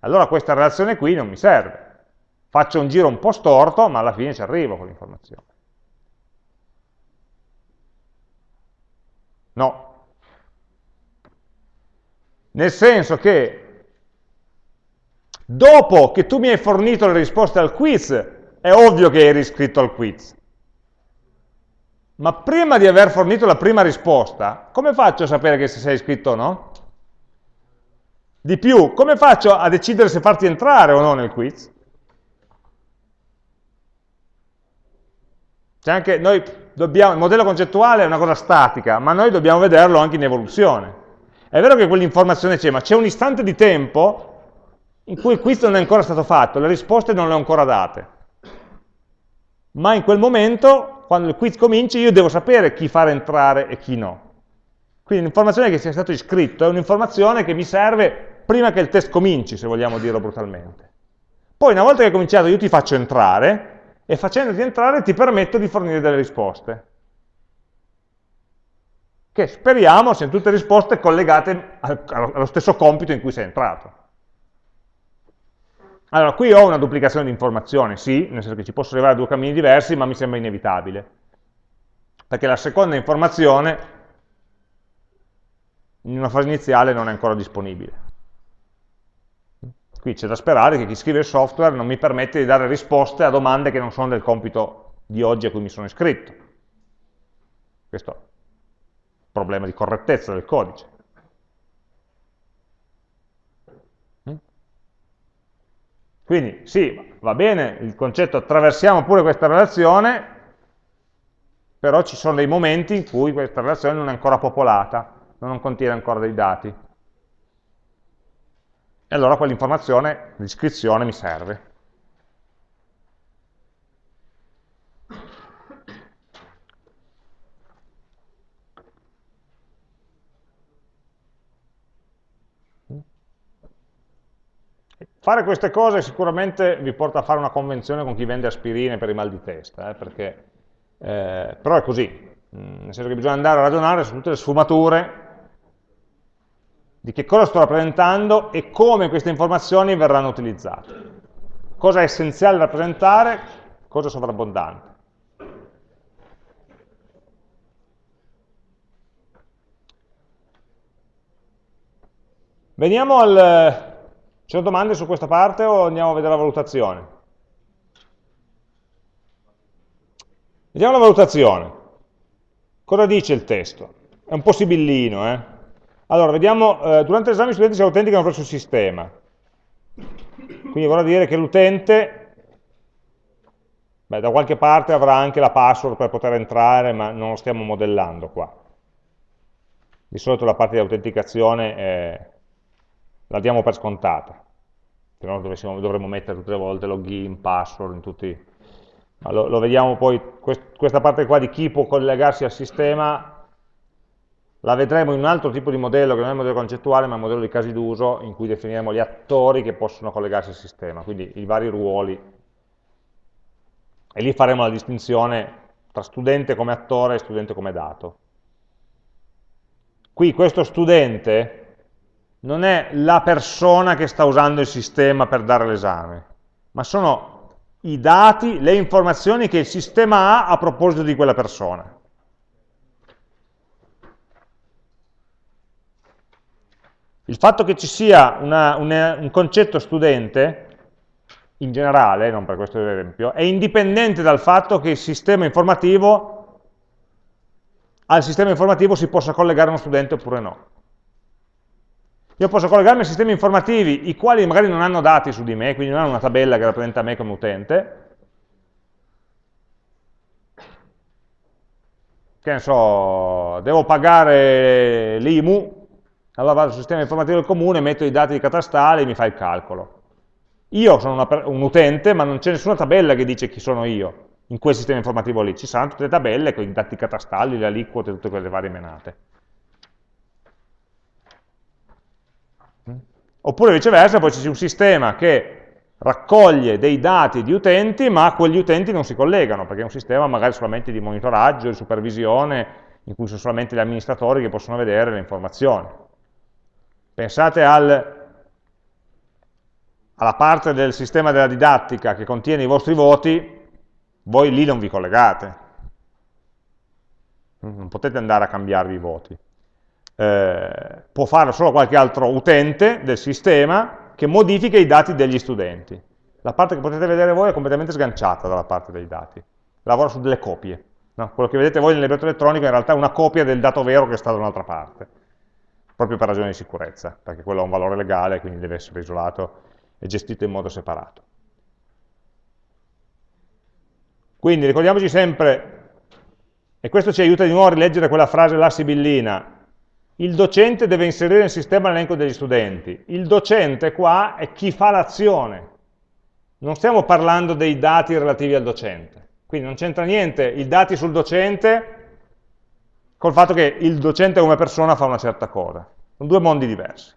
Allora questa relazione qui non mi serve faccio un giro un po' storto, ma alla fine ci arrivo con l'informazione. No. Nel senso che Dopo che tu mi hai fornito le risposte al quiz, è ovvio che hai riscritto al quiz. Ma prima di aver fornito la prima risposta, come faccio a sapere che se sei iscritto o no? Di più, come faccio a decidere se farti entrare o no nel quiz? Cioè dobbiamo, il modello concettuale è una cosa statica, ma noi dobbiamo vederlo anche in evoluzione. È vero che quell'informazione c'è, ma c'è un istante di tempo in cui il quiz non è ancora stato fatto, le risposte non le ho ancora date. Ma in quel momento, quando il quiz comincia, io devo sapere chi fare entrare e chi no. Quindi l'informazione che sia stato iscritto è un'informazione che mi serve prima che il test cominci, se vogliamo dirlo brutalmente. Poi una volta che hai cominciato io ti faccio entrare e facendoti entrare ti permetto di fornire delle risposte. Che speriamo siano tutte risposte collegate allo stesso compito in cui sei entrato. Allora, qui ho una duplicazione di informazioni, sì, nel senso che ci posso arrivare a due cammini diversi, ma mi sembra inevitabile. Perché la seconda informazione in una fase iniziale non è ancora disponibile. Qui c'è da sperare che chi scrive il software non mi permette di dare risposte a domande che non sono del compito di oggi a cui mi sono iscritto. Questo problema di correttezza del codice. Mm? Quindi sì, va bene il concetto attraversiamo pure questa relazione, però ci sono dei momenti in cui questa relazione non è ancora popolata, non contiene ancora dei dati e allora quell'informazione, l'iscrizione mi serve. Fare queste cose sicuramente vi porta a fare una convenzione con chi vende aspirine per i mal di testa, eh, perché, eh, però è così, mm, nel senso che bisogna andare a ragionare su tutte le sfumature di che cosa sto rappresentando e come queste informazioni verranno utilizzate. Cosa è essenziale rappresentare, cosa è sovrabbondante. Veniamo al... Ci sono domande su questa parte o andiamo a vedere la valutazione? Vediamo la valutazione. Cosa dice il testo? È un po' sibillino, eh? Allora, vediamo, eh, durante l'esame gli studenti si autenticano presso il sistema. Quindi vorrà dire che l'utente, da qualche parte avrà anche la password per poter entrare, ma non lo stiamo modellando qua. Di solito la parte di autenticazione eh, la diamo per scontata, se no dovremmo mettere tutte le volte login, password, in tutti... Lo, lo, vediamo poi, quest, questa parte qua di chi può collegarsi al sistema la vedremo in un altro tipo di modello, che non è il modello concettuale, ma è il modello di casi d'uso, in cui definiremo gli attori che possono collegarsi al sistema, quindi i vari ruoli. E lì faremo la distinzione tra studente come attore e studente come dato. Qui questo studente non è la persona che sta usando il sistema per dare l'esame, ma sono i dati, le informazioni che il sistema ha a proposito di quella persona. Il fatto che ci sia una, una, un concetto studente, in generale, non per questo esempio, è indipendente dal fatto che il sistema informativo, al sistema informativo si possa collegare uno studente oppure no. Io posso collegarmi a sistemi informativi, i quali magari non hanno dati su di me, quindi non hanno una tabella che rappresenta me come utente, che ne so, devo pagare l'IMU, allora vado sul sistema informativo del comune, metto i dati catastali e mi fa il calcolo. Io sono una, un utente, ma non c'è nessuna tabella che dice chi sono io in quel sistema informativo lì. Ci saranno tutte le tabelle con i dati catastali, le aliquote, tutte quelle varie menate. Oppure viceversa, poi c'è un sistema che raccoglie dei dati di utenti, ma quegli utenti non si collegano, perché è un sistema magari solamente di monitoraggio, di supervisione, in cui sono solamente gli amministratori che possono vedere le informazioni. Pensate al, alla parte del sistema della didattica che contiene i vostri voti, voi lì non vi collegate. Non potete andare a cambiarvi i voti. Eh, può farlo solo qualche altro utente del sistema che modifica i dati degli studenti. La parte che potete vedere voi è completamente sganciata dalla parte dei dati, lavora su delle copie. No? Quello che vedete voi nel libretto elettronico in realtà è una copia del dato vero che sta da un'altra parte, proprio per ragioni di sicurezza, perché quello ha un valore legale, quindi deve essere isolato e gestito in modo separato. Quindi ricordiamoci sempre, e questo ci aiuta di nuovo a rileggere quella frase là sibillina, il docente deve inserire nel sistema l'elenco degli studenti. Il docente qua è chi fa l'azione. Non stiamo parlando dei dati relativi al docente. Quindi non c'entra niente i dati sul docente col fatto che il docente come persona fa una certa cosa. Sono due mondi diversi.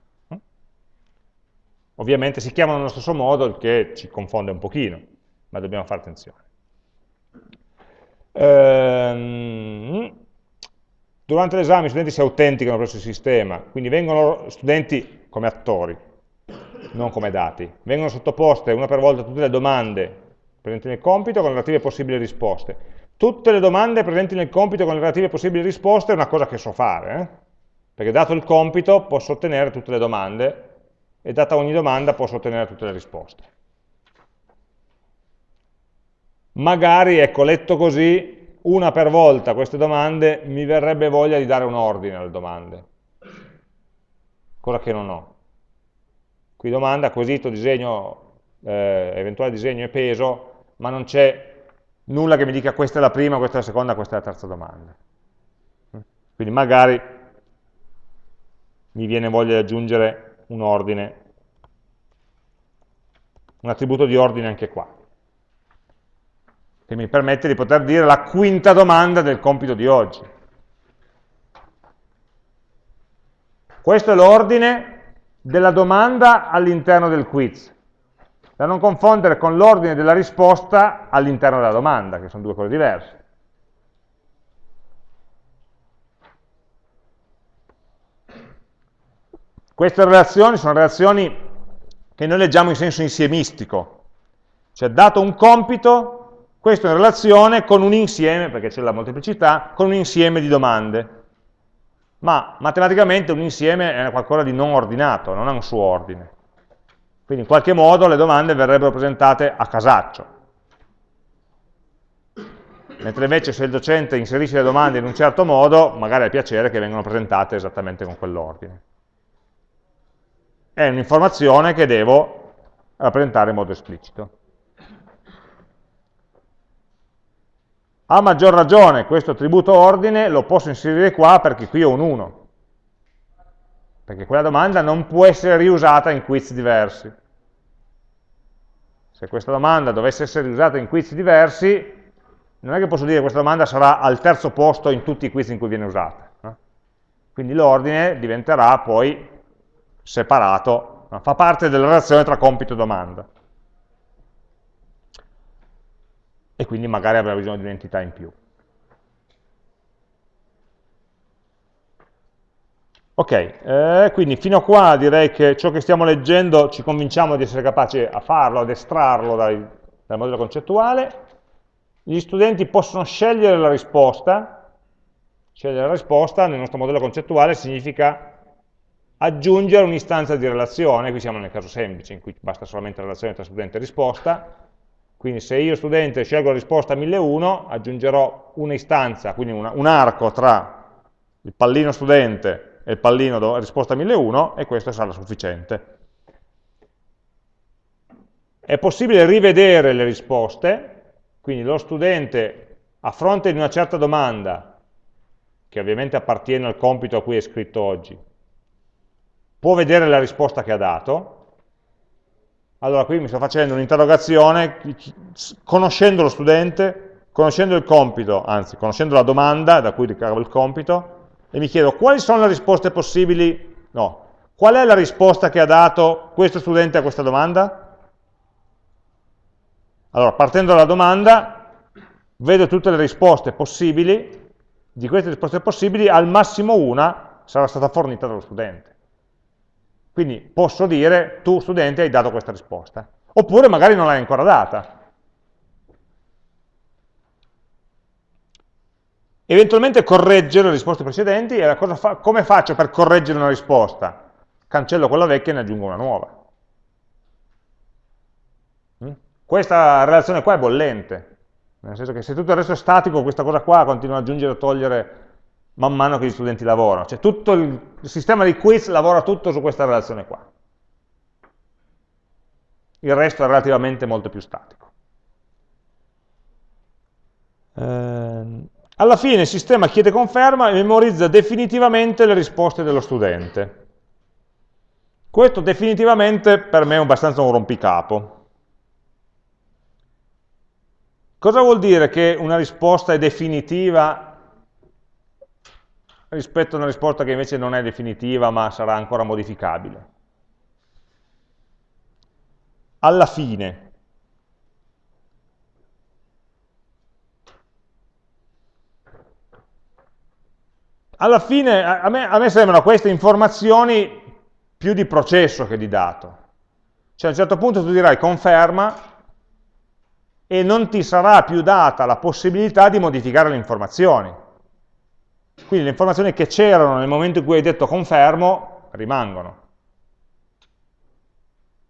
Ovviamente si chiamano nello stesso modo, il che ci confonde un pochino, ma dobbiamo fare attenzione. Ehm, Durante l'esame gli studenti si autenticano presso il sistema, quindi vengono studenti come attori, non come dati. Vengono sottoposte una per volta tutte le domande presenti nel compito con le relative possibili risposte. Tutte le domande presenti nel compito con le relative possibili risposte è una cosa che so fare, eh? perché dato il compito posso ottenere tutte le domande e data ogni domanda posso ottenere tutte le risposte. Magari, ecco, letto così, una per volta queste domande, mi verrebbe voglia di dare un ordine alle domande, cosa che non ho. Qui domanda, quesito, disegno, eh, eventuale disegno e peso, ma non c'è nulla che mi dica questa è la prima, questa è la seconda, questa è la terza domanda. Quindi magari mi viene voglia di aggiungere un ordine, un attributo di ordine anche qua che mi permette di poter dire la quinta domanda del compito di oggi. Questo è l'ordine della domanda all'interno del quiz, da non confondere con l'ordine della risposta all'interno della domanda, che sono due cose diverse. Queste relazioni sono relazioni che noi leggiamo in senso insiemistico, cioè dato un compito questo in relazione con un insieme, perché c'è la molteplicità, con un insieme di domande. Ma matematicamente un insieme è qualcosa di non ordinato, non ha un suo ordine. Quindi in qualche modo le domande verrebbero presentate a casaccio. Mentre invece se il docente inserisce le domande in un certo modo, magari ha piacere che vengano presentate esattamente con quell'ordine. È un'informazione che devo rappresentare in modo esplicito. A maggior ragione questo attributo ordine lo posso inserire qua perché qui ho un 1. Perché quella domanda non può essere riusata in quiz diversi. Se questa domanda dovesse essere riusata in quiz diversi, non è che posso dire che questa domanda sarà al terzo posto in tutti i quiz in cui viene usata. No? Quindi l'ordine diventerà poi separato, no? fa parte della relazione tra compito e domanda. E quindi magari avrà bisogno di un'entità in più. Ok, eh, quindi fino a qua direi che ciò che stiamo leggendo ci convinciamo di essere capaci a farlo, ad estrarlo dai, dal modello concettuale. Gli studenti possono scegliere la risposta, scegliere la risposta nel nostro modello concettuale significa aggiungere un'istanza di relazione, qui siamo nel caso semplice in cui basta solamente la relazione tra studente e risposta, quindi se io studente scelgo la risposta 1001, aggiungerò un'istanza, quindi una, un arco tra il pallino studente e il pallino risposta 1001 e questo sarà sufficiente. È possibile rivedere le risposte, quindi lo studente a fronte di una certa domanda, che ovviamente appartiene al compito a cui è scritto oggi, può vedere la risposta che ha dato, allora qui mi sto facendo un'interrogazione, conoscendo lo studente, conoscendo il compito, anzi conoscendo la domanda da cui ricavo il compito, e mi chiedo quali sono le risposte possibili, no, qual è la risposta che ha dato questo studente a questa domanda? Allora, partendo dalla domanda, vedo tutte le risposte possibili, di queste risposte possibili, al massimo una sarà stata fornita dallo studente. Quindi posso dire, tu studente hai dato questa risposta. Oppure magari non l'hai ancora data. Eventualmente correggere le risposte precedenti, e fa come faccio per correggere una risposta? Cancello quella vecchia e ne aggiungo una nuova. questa relazione qua è bollente, nel senso che se tutto il resto è statico, questa cosa qua continua ad aggiungere e togliere man mano che gli studenti lavorano, cioè tutto il, sistema di quiz lavora tutto su questa relazione qua. Il resto è relativamente molto più statico. Eh, alla fine il sistema chiede conferma e memorizza definitivamente le risposte dello studente. Questo definitivamente per me è abbastanza un rompicapo. Cosa vuol dire che una risposta è definitiva rispetto a una risposta che invece non è definitiva ma sarà ancora modificabile? Alla fine, alla fine a me, a me sembrano queste informazioni più di processo che di dato. Cioè a un certo punto tu dirai conferma e non ti sarà più data la possibilità di modificare le informazioni. Quindi le informazioni che c'erano nel momento in cui hai detto confermo rimangono.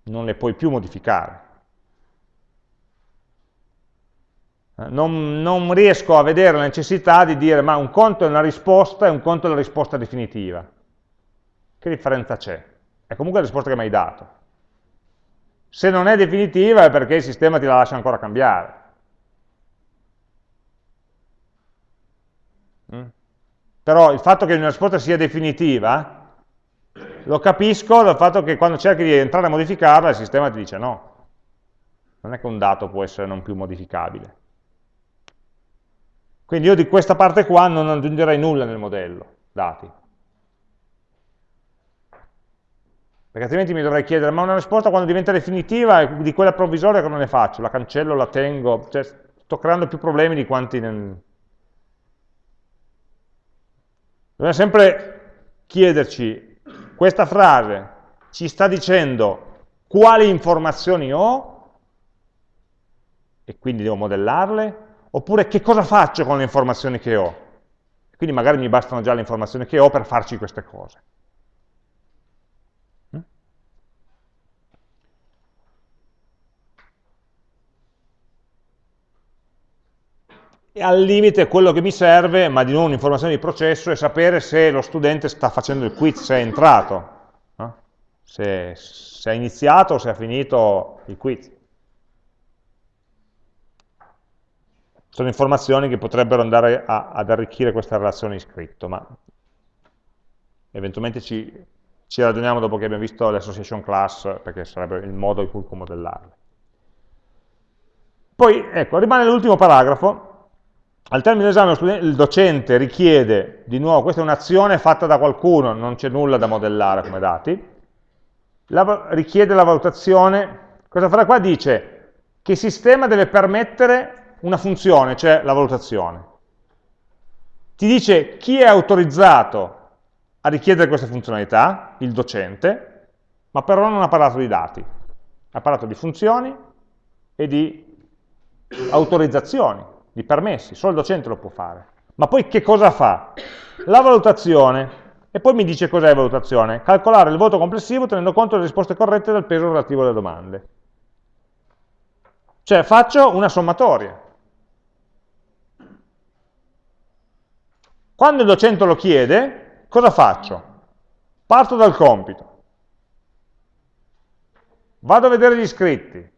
Non le puoi più modificare. Eh, non, non, riesco a vedere la necessità di dire ma un conto è una risposta e un conto è la risposta definitiva. Che differenza c'è? È comunque la risposta che mi hai dato. Se non è definitiva è perché il sistema ti la lascia ancora cambiare. Però il fatto che una risposta sia definitiva lo capisco dal fatto che quando cerchi di entrare a modificarla il sistema ti dice no. Non è che un dato può essere non più modificabile. Quindi io di questa parte qua non aggiungerei nulla nel modello, dati. Perché altrimenti mi dovrei chiedere, ma una risposta quando diventa definitiva è di quella provvisoria che non ne faccio, la cancello, la tengo, cioè sto creando più problemi di quanti... Ne... Dobbiamo sempre chiederci, questa frase ci sta dicendo quali informazioni ho, e quindi devo modellarle, oppure che cosa faccio con le informazioni che ho? Quindi magari mi bastano già le informazioni che ho per farci queste cose. Al limite quello che mi serve, ma di nuovo un'informazione di processo, è sapere se lo studente sta facendo il quiz, se è entrato, no? se, se è iniziato o se ha finito il quiz. sono informazioni che potrebbero andare a, ad arricchire questa relazione iscritto, ma eventualmente ci, ci ragioniamo dopo che abbiamo visto l'association class, perché sarebbe il modo in cui modellarle. Poi, ecco, rimane l'ultimo paragrafo. Al termine dell'esame il docente richiede, di nuovo, questa è un'azione fatta da qualcuno, non c'è nulla da modellare come dati, la, richiede la valutazione, cosa farà qua? Dice che sistema deve permettere una funzione, cioè la valutazione. Ti dice chi è autorizzato a richiedere queste funzionalità, il docente, ma però non ha parlato di dati, ha parlato di funzioni e di autorizzazioni, di permessi, solo il docente lo può fare. Ma poi che cosa fa? La valutazione, e poi mi dice cos'è valutazione, calcolare il voto complessivo tenendo conto delle risposte corrette del peso relativo alle domande. Cioè faccio una sommatoria. Quando il docente lo chiede, cosa faccio? Parto dal compito. Vado a vedere gli iscritti.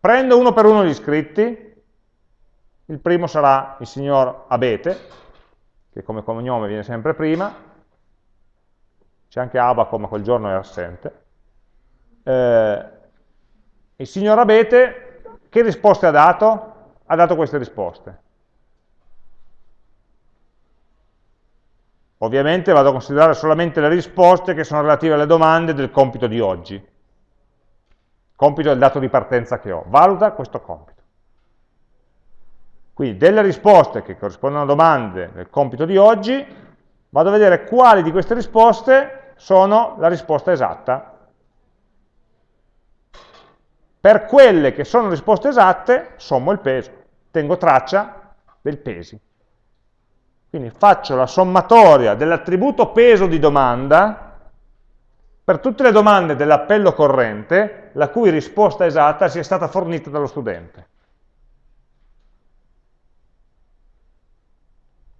Prendo uno per uno gli iscritti. Il primo sarà il signor Abete, che come cognome viene sempre prima. C'è anche Abaco, ma quel giorno è assente. Eh, il signor Abete, che risposte ha dato? ha dato queste risposte. Ovviamente vado a considerare solamente le risposte che sono relative alle domande del compito di oggi. Compito è il dato di partenza che ho. Valuta questo compito. Quindi delle risposte che corrispondono a domande del compito di oggi, vado a vedere quali di queste risposte sono la risposta esatta per quelle che sono risposte esatte, sommo il peso tengo traccia del pesi. Quindi faccio la sommatoria dell'attributo peso di domanda per tutte le domande dell'appello corrente la cui risposta esatta sia stata fornita dallo studente.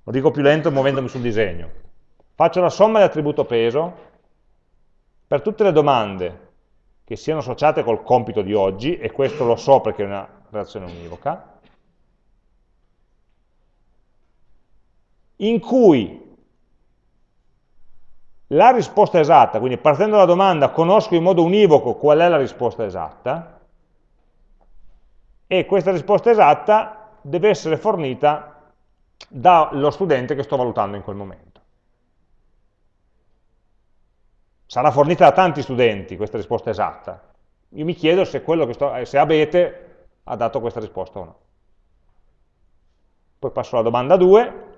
Lo dico più lento muovendomi sul disegno. Faccio la somma dell'attributo peso per tutte le domande che siano associate col compito di oggi, e questo lo so perché è una relazione univoca, in cui la risposta esatta, quindi partendo dalla domanda conosco in modo univoco qual è la risposta esatta, e questa risposta esatta deve essere fornita dallo studente che sto valutando in quel momento. Sarà fornita da tanti studenti questa risposta esatta. Io mi chiedo se, sto, se Abete ha dato questa risposta o no. Poi passo alla domanda 2,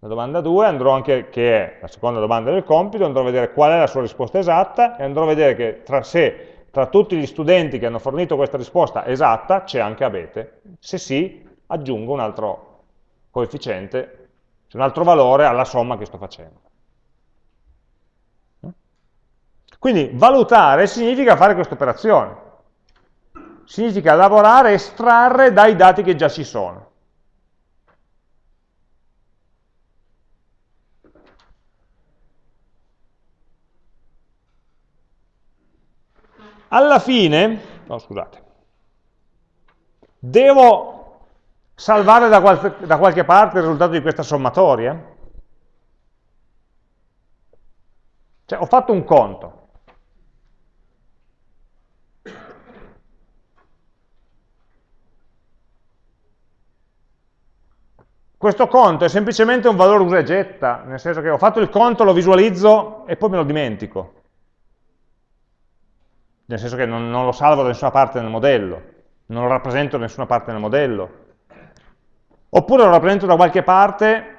la domanda 2 andrò anche, che è la seconda domanda del compito, andrò a vedere qual è la sua risposta esatta e andrò a vedere che tra sé, tra tutti gli studenti che hanno fornito questa risposta esatta, c'è anche Abete. Se sì, aggiungo un altro coefficiente, un altro valore alla somma che sto facendo. Quindi valutare significa fare questa operazione. Significa lavorare, estrarre dai dati che già ci sono. Alla fine, no scusate, devo salvare da, qual da qualche parte il risultato di questa sommatoria? Cioè ho fatto un conto. Questo conto è semplicemente un valore usa e getta, nel senso che ho fatto il conto, lo visualizzo e poi me lo dimentico nel senso che non, non lo salvo da nessuna parte nel modello, non lo rappresento da nessuna parte nel modello. Oppure lo rappresento da qualche parte,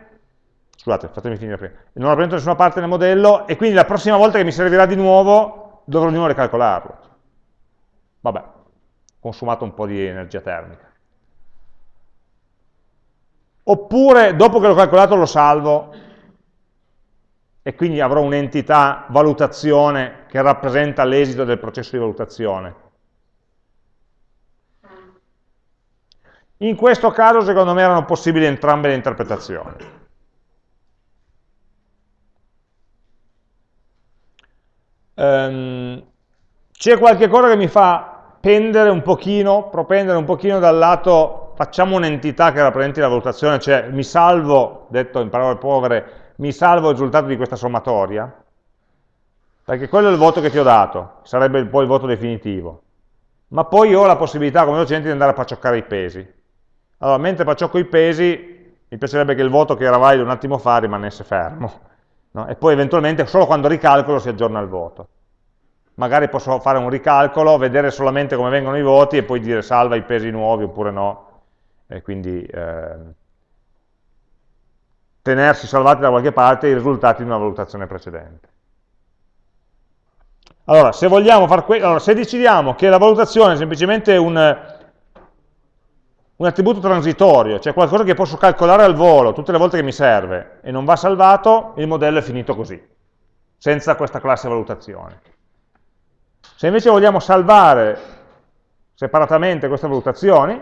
scusate, fatemi finire prima, non lo rappresento da nessuna parte nel modello e quindi la prossima volta che mi servirà di nuovo dovrò di nuovo ricalcolarlo. Vabbè, consumato un po' di energia termica. Oppure dopo che l'ho calcolato lo salvo e quindi avrò un'entità valutazione che rappresenta l'esito del processo di valutazione. In questo caso secondo me erano possibili entrambe le interpretazioni. Um, C'è qualche cosa che mi fa pendere un pochino, propendere un pochino dal lato, facciamo un'entità che rappresenti la valutazione, cioè mi salvo, detto in parole povere, mi salvo il risultato di questa sommatoria, perché quello è il voto che ti ho dato, sarebbe poi il voto definitivo. Ma poi ho la possibilità come docente di andare a paccioccare i pesi. Allora, mentre pacciocco i pesi, mi piacerebbe che il voto che era valido un attimo fa rimanesse fermo. No? E poi eventualmente solo quando ricalcolo si aggiorna il voto. Magari posso fare un ricalcolo, vedere solamente come vengono i voti e poi dire salva i pesi nuovi oppure no. E quindi... Eh, tenersi salvati da qualche parte i risultati di una valutazione precedente. Allora, se, allora, se decidiamo che la valutazione è semplicemente un, un attributo transitorio, cioè qualcosa che posso calcolare al volo tutte le volte che mi serve e non va salvato, il modello è finito così, senza questa classe valutazione. Se invece vogliamo salvare separatamente queste valutazioni,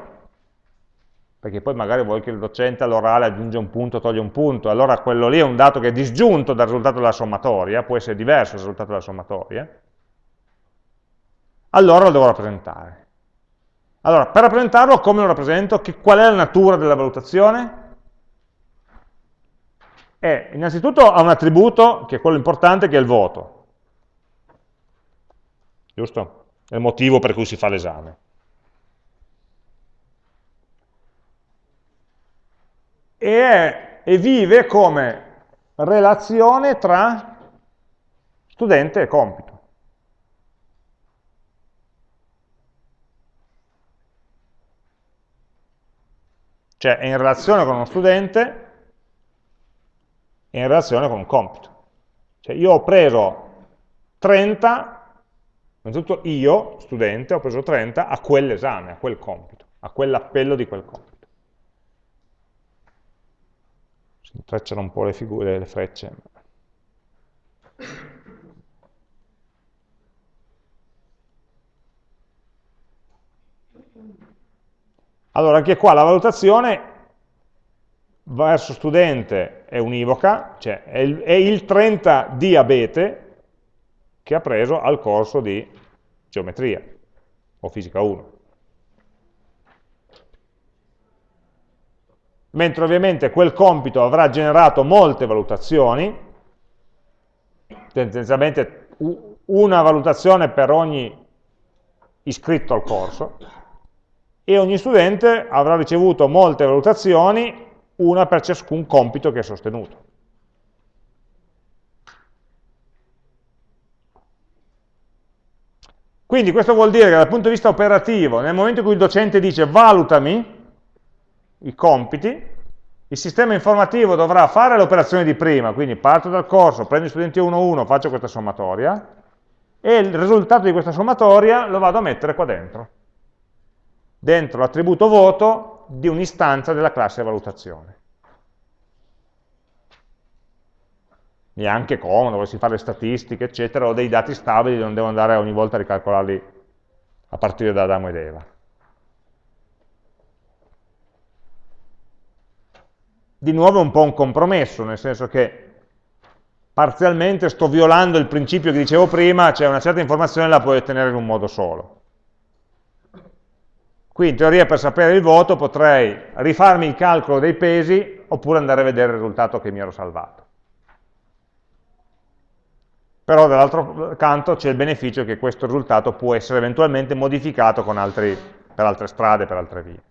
perché poi magari vuoi che il docente all'orale aggiunga un punto, toglie un punto, allora quello lì è un dato che è disgiunto dal risultato della sommatoria, può essere diverso dal risultato della sommatoria, allora lo devo rappresentare. Allora, per rappresentarlo, come lo rappresento? Che, qual è la natura della valutazione? È, innanzitutto ha un attributo, che è quello importante, che è il voto. Giusto? È il motivo per cui si fa l'esame. e, e vive come relazione tra studente e compito. Cioè è in relazione con uno studente e in relazione con un compito. Cioè io ho preso 30, innanzitutto io, studente, ho preso 30 a quell'esame, a quel compito, a quell'appello di quel compito. intrecciano un po' le figure, le frecce. Allora, anche qua la valutazione verso studente è univoca, cioè è il, è il 30 diabete che ha preso al corso di geometria o fisica 1. Mentre ovviamente quel compito avrà generato molte valutazioni, tendenzialmente una valutazione per ogni iscritto al corso, e ogni studente avrà ricevuto molte valutazioni, una per ciascun compito che ha sostenuto. Quindi questo vuol dire che dal punto di vista operativo, nel momento in cui il docente dice valutami i compiti, il sistema informativo dovrà fare l'operazione di prima, quindi parto dal corso, prendo gli studenti 1-1, faccio questa sommatoria, e il risultato di questa sommatoria lo vado a mettere qua dentro, dentro l'attributo voto di un'istanza della classe valutazione. E anche comodo, volessi fare le statistiche, eccetera, ho dei dati stabili, non devo andare ogni volta a ricalcolarli a partire da Adamo ed Eva. Di nuovo è un po' un compromesso, nel senso che parzialmente sto violando il principio che dicevo prima, cioè una certa informazione la puoi ottenere in un modo solo. Qui in teoria per sapere il voto potrei rifarmi il calcolo dei pesi oppure andare a vedere il risultato che mi ero salvato. Però dall'altro canto c'è il beneficio che questo risultato può essere eventualmente modificato altri, per altre strade, per altre vie.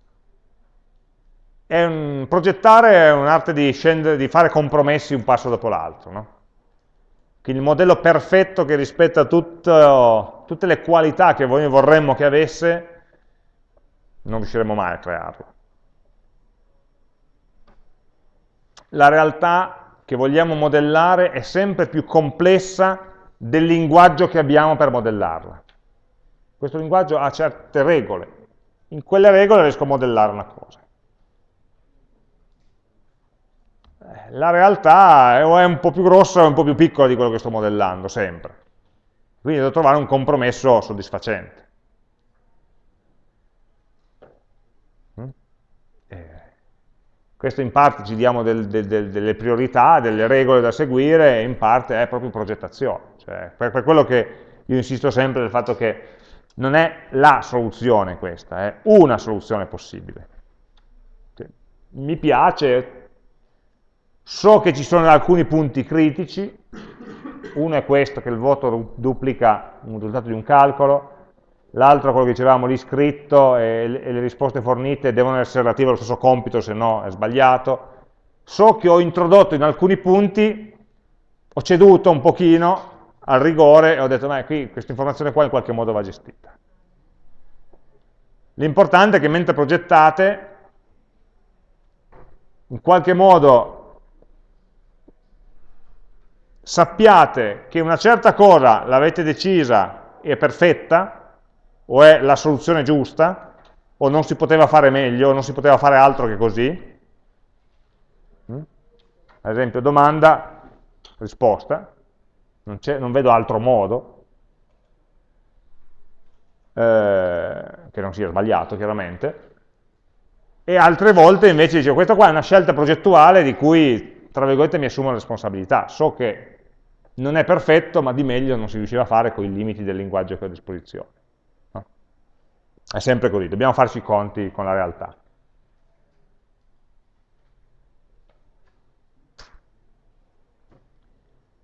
È un, progettare è un'arte di, di, fare compromessi un passo dopo l'altro. No? Quindi il modello perfetto che rispetta tutto, tutte le qualità che noi vorremmo che avesse, non riusciremo mai a crearlo. La realtà che vogliamo modellare è sempre più complessa del linguaggio che abbiamo per modellarla. Questo linguaggio ha certe regole, in quelle regole riesco a modellare una cosa. la realtà è un po' più grossa o un po' più piccola di quello che sto modellando, sempre. Quindi devo trovare un compromesso soddisfacente. Mm? Eh, questo in parte ci diamo del, del, del, delle priorità, delle regole da seguire, e in parte è proprio progettazione. Cioè, per, per quello che io insisto sempre del fatto che non è la soluzione questa, è una soluzione possibile. Mi piace, So che ci sono alcuni punti critici, uno è questo, che il voto duplica un risultato di un calcolo, l'altro, quello che dicevamo, l'iscritto e, le risposte fornite devono essere relative allo stesso compito, se no è sbagliato. So che ho introdotto in alcuni punti, ho ceduto un pochino al rigore e ho detto, ma qui questa informazione qua in qualche modo va gestita. L'importante è che mentre progettate, in qualche modo sappiate che una certa cosa l'avete decisa e è perfetta, o è la soluzione giusta, o non si poteva fare meglio, o non si poteva fare altro che così. Mm? Ad esempio, domanda, risposta, non, non vedo altro modo, eh, che non sia sbagliato chiaramente, e altre volte invece dicevo, questa qua è una scelta progettuale di cui, tra virgolette, mi assumo la responsabilità, so che non è perfetto, ma di meglio non si riusciva a fare con i limiti del linguaggio che ho a disposizione. È sempre così, dobbiamo farci i conti con la realtà.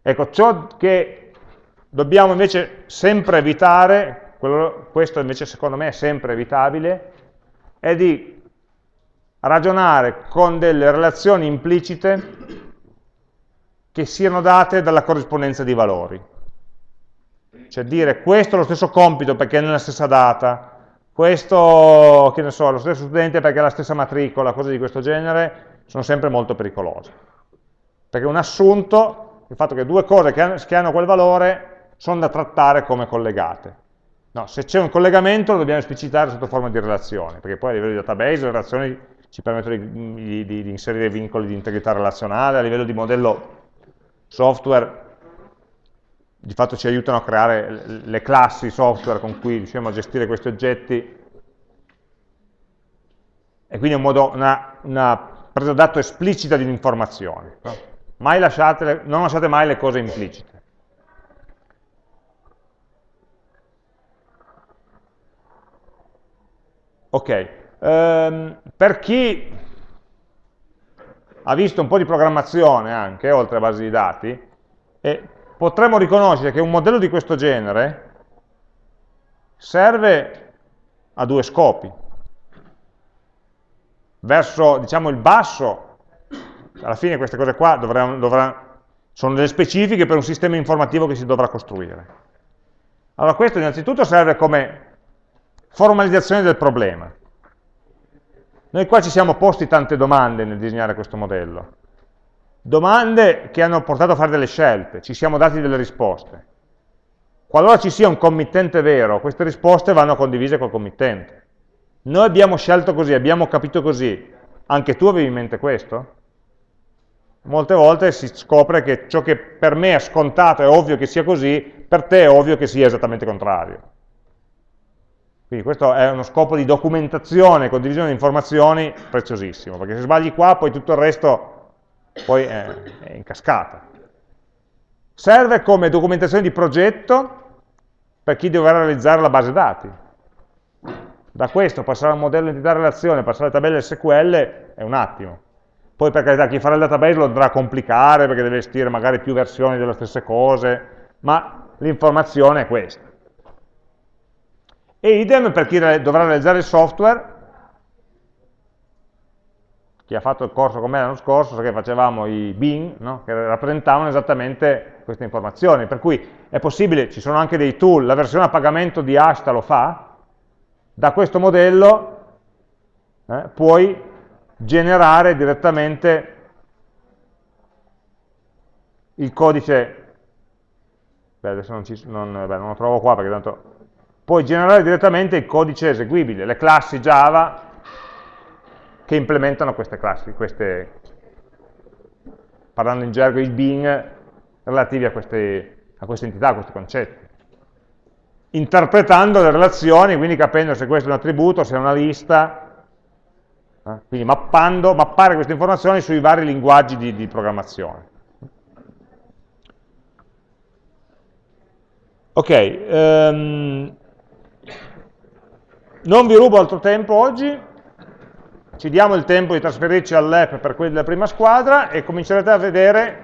Ecco, ciò che dobbiamo invece sempre evitare, questo invece secondo me è sempre evitabile, è di ragionare con delle relazioni implicite che siano date dalla corrispondenza di valori. Cioè dire questo è lo stesso compito perché è nella stessa data, questo, che ne so, lo stesso studente perché ha la stessa matricola, cose di questo genere, sono sempre molto pericolose. Perché un assunto, il fatto che due cose che hanno, quel valore sono da trattare come collegate. No, se c'è un collegamento lo dobbiamo esplicitare sotto forma di relazione, perché poi a livello di database le relazioni ci permettono di, di, di inserire vincoli di integrità relazionale, a livello di modello software di fatto ci aiutano a creare le classi software con cui riusciamo a gestire questi oggetti e quindi un modo, una, una presa d'atto esplicita di lasciate, non lasciate mai le cose implicite. Ok, um, per chi ha visto un po' di programmazione anche, oltre a basi di dati, e potremmo riconoscere che un modello di questo genere serve a due scopi. Verso, diciamo, il basso, alla fine queste cose qua dovranno, dovranno, sono delle specifiche per un sistema informativo che si dovrà costruire. Allora questo innanzitutto serve come formalizzazione del problema. Noi qua ci siamo posti tante domande nel disegnare questo modello. Domande che hanno portato a fare delle scelte, ci siamo dati delle risposte. Qualora ci sia un committente vero, queste risposte vanno condivise col committente. Noi abbiamo scelto così, abbiamo capito così. Anche tu avevi in mente questo? Molte volte si scopre che ciò che per me è scontato, è ovvio che sia così, per te è ovvio che sia esattamente contrario. Quindi questo è uno scopo di documentazione, condivisione di informazioni preziosissimo, perché se sbagli qua poi tutto il resto poi è, è in cascata. Serve come documentazione di progetto per chi dovrà realizzare la base dati. Da questo passare a un modello entità-relazione, passare alle tabelle SQL è un attimo. Poi per carità chi farà il database lo andrà a complicare perché deve gestire magari più versioni delle stesse cose, ma l'informazione è questa. E idem per chi dovrà realizzare il software, chi ha fatto il corso con me l'anno scorso, sa che facevamo i bin, no? che rappresentavano esattamente queste informazioni, per cui è possibile, ci sono anche dei tool, la versione a pagamento di Ashta lo fa, da questo modello eh, puoi generare direttamente il codice, beh adesso non, ci, non, beh, non lo trovo qua perché tanto puoi generare direttamente il codice eseguibile, le classi Java che implementano queste classi, queste, parlando in gergo i bin relativi a queste, a queste entità, a questi concetti. Interpretando le relazioni, quindi capendo se questo è un attributo, se è una lista, eh? quindi mappando, mappare queste informazioni sui vari linguaggi di, di programmazione. Ok, um, non vi rubo altro tempo oggi, ci diamo il tempo di trasferirci all'app per quelli della prima squadra e comincerete a vedere,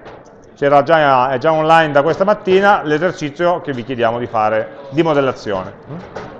già, è già online da questa mattina, l'esercizio che vi chiediamo di fare di modellazione.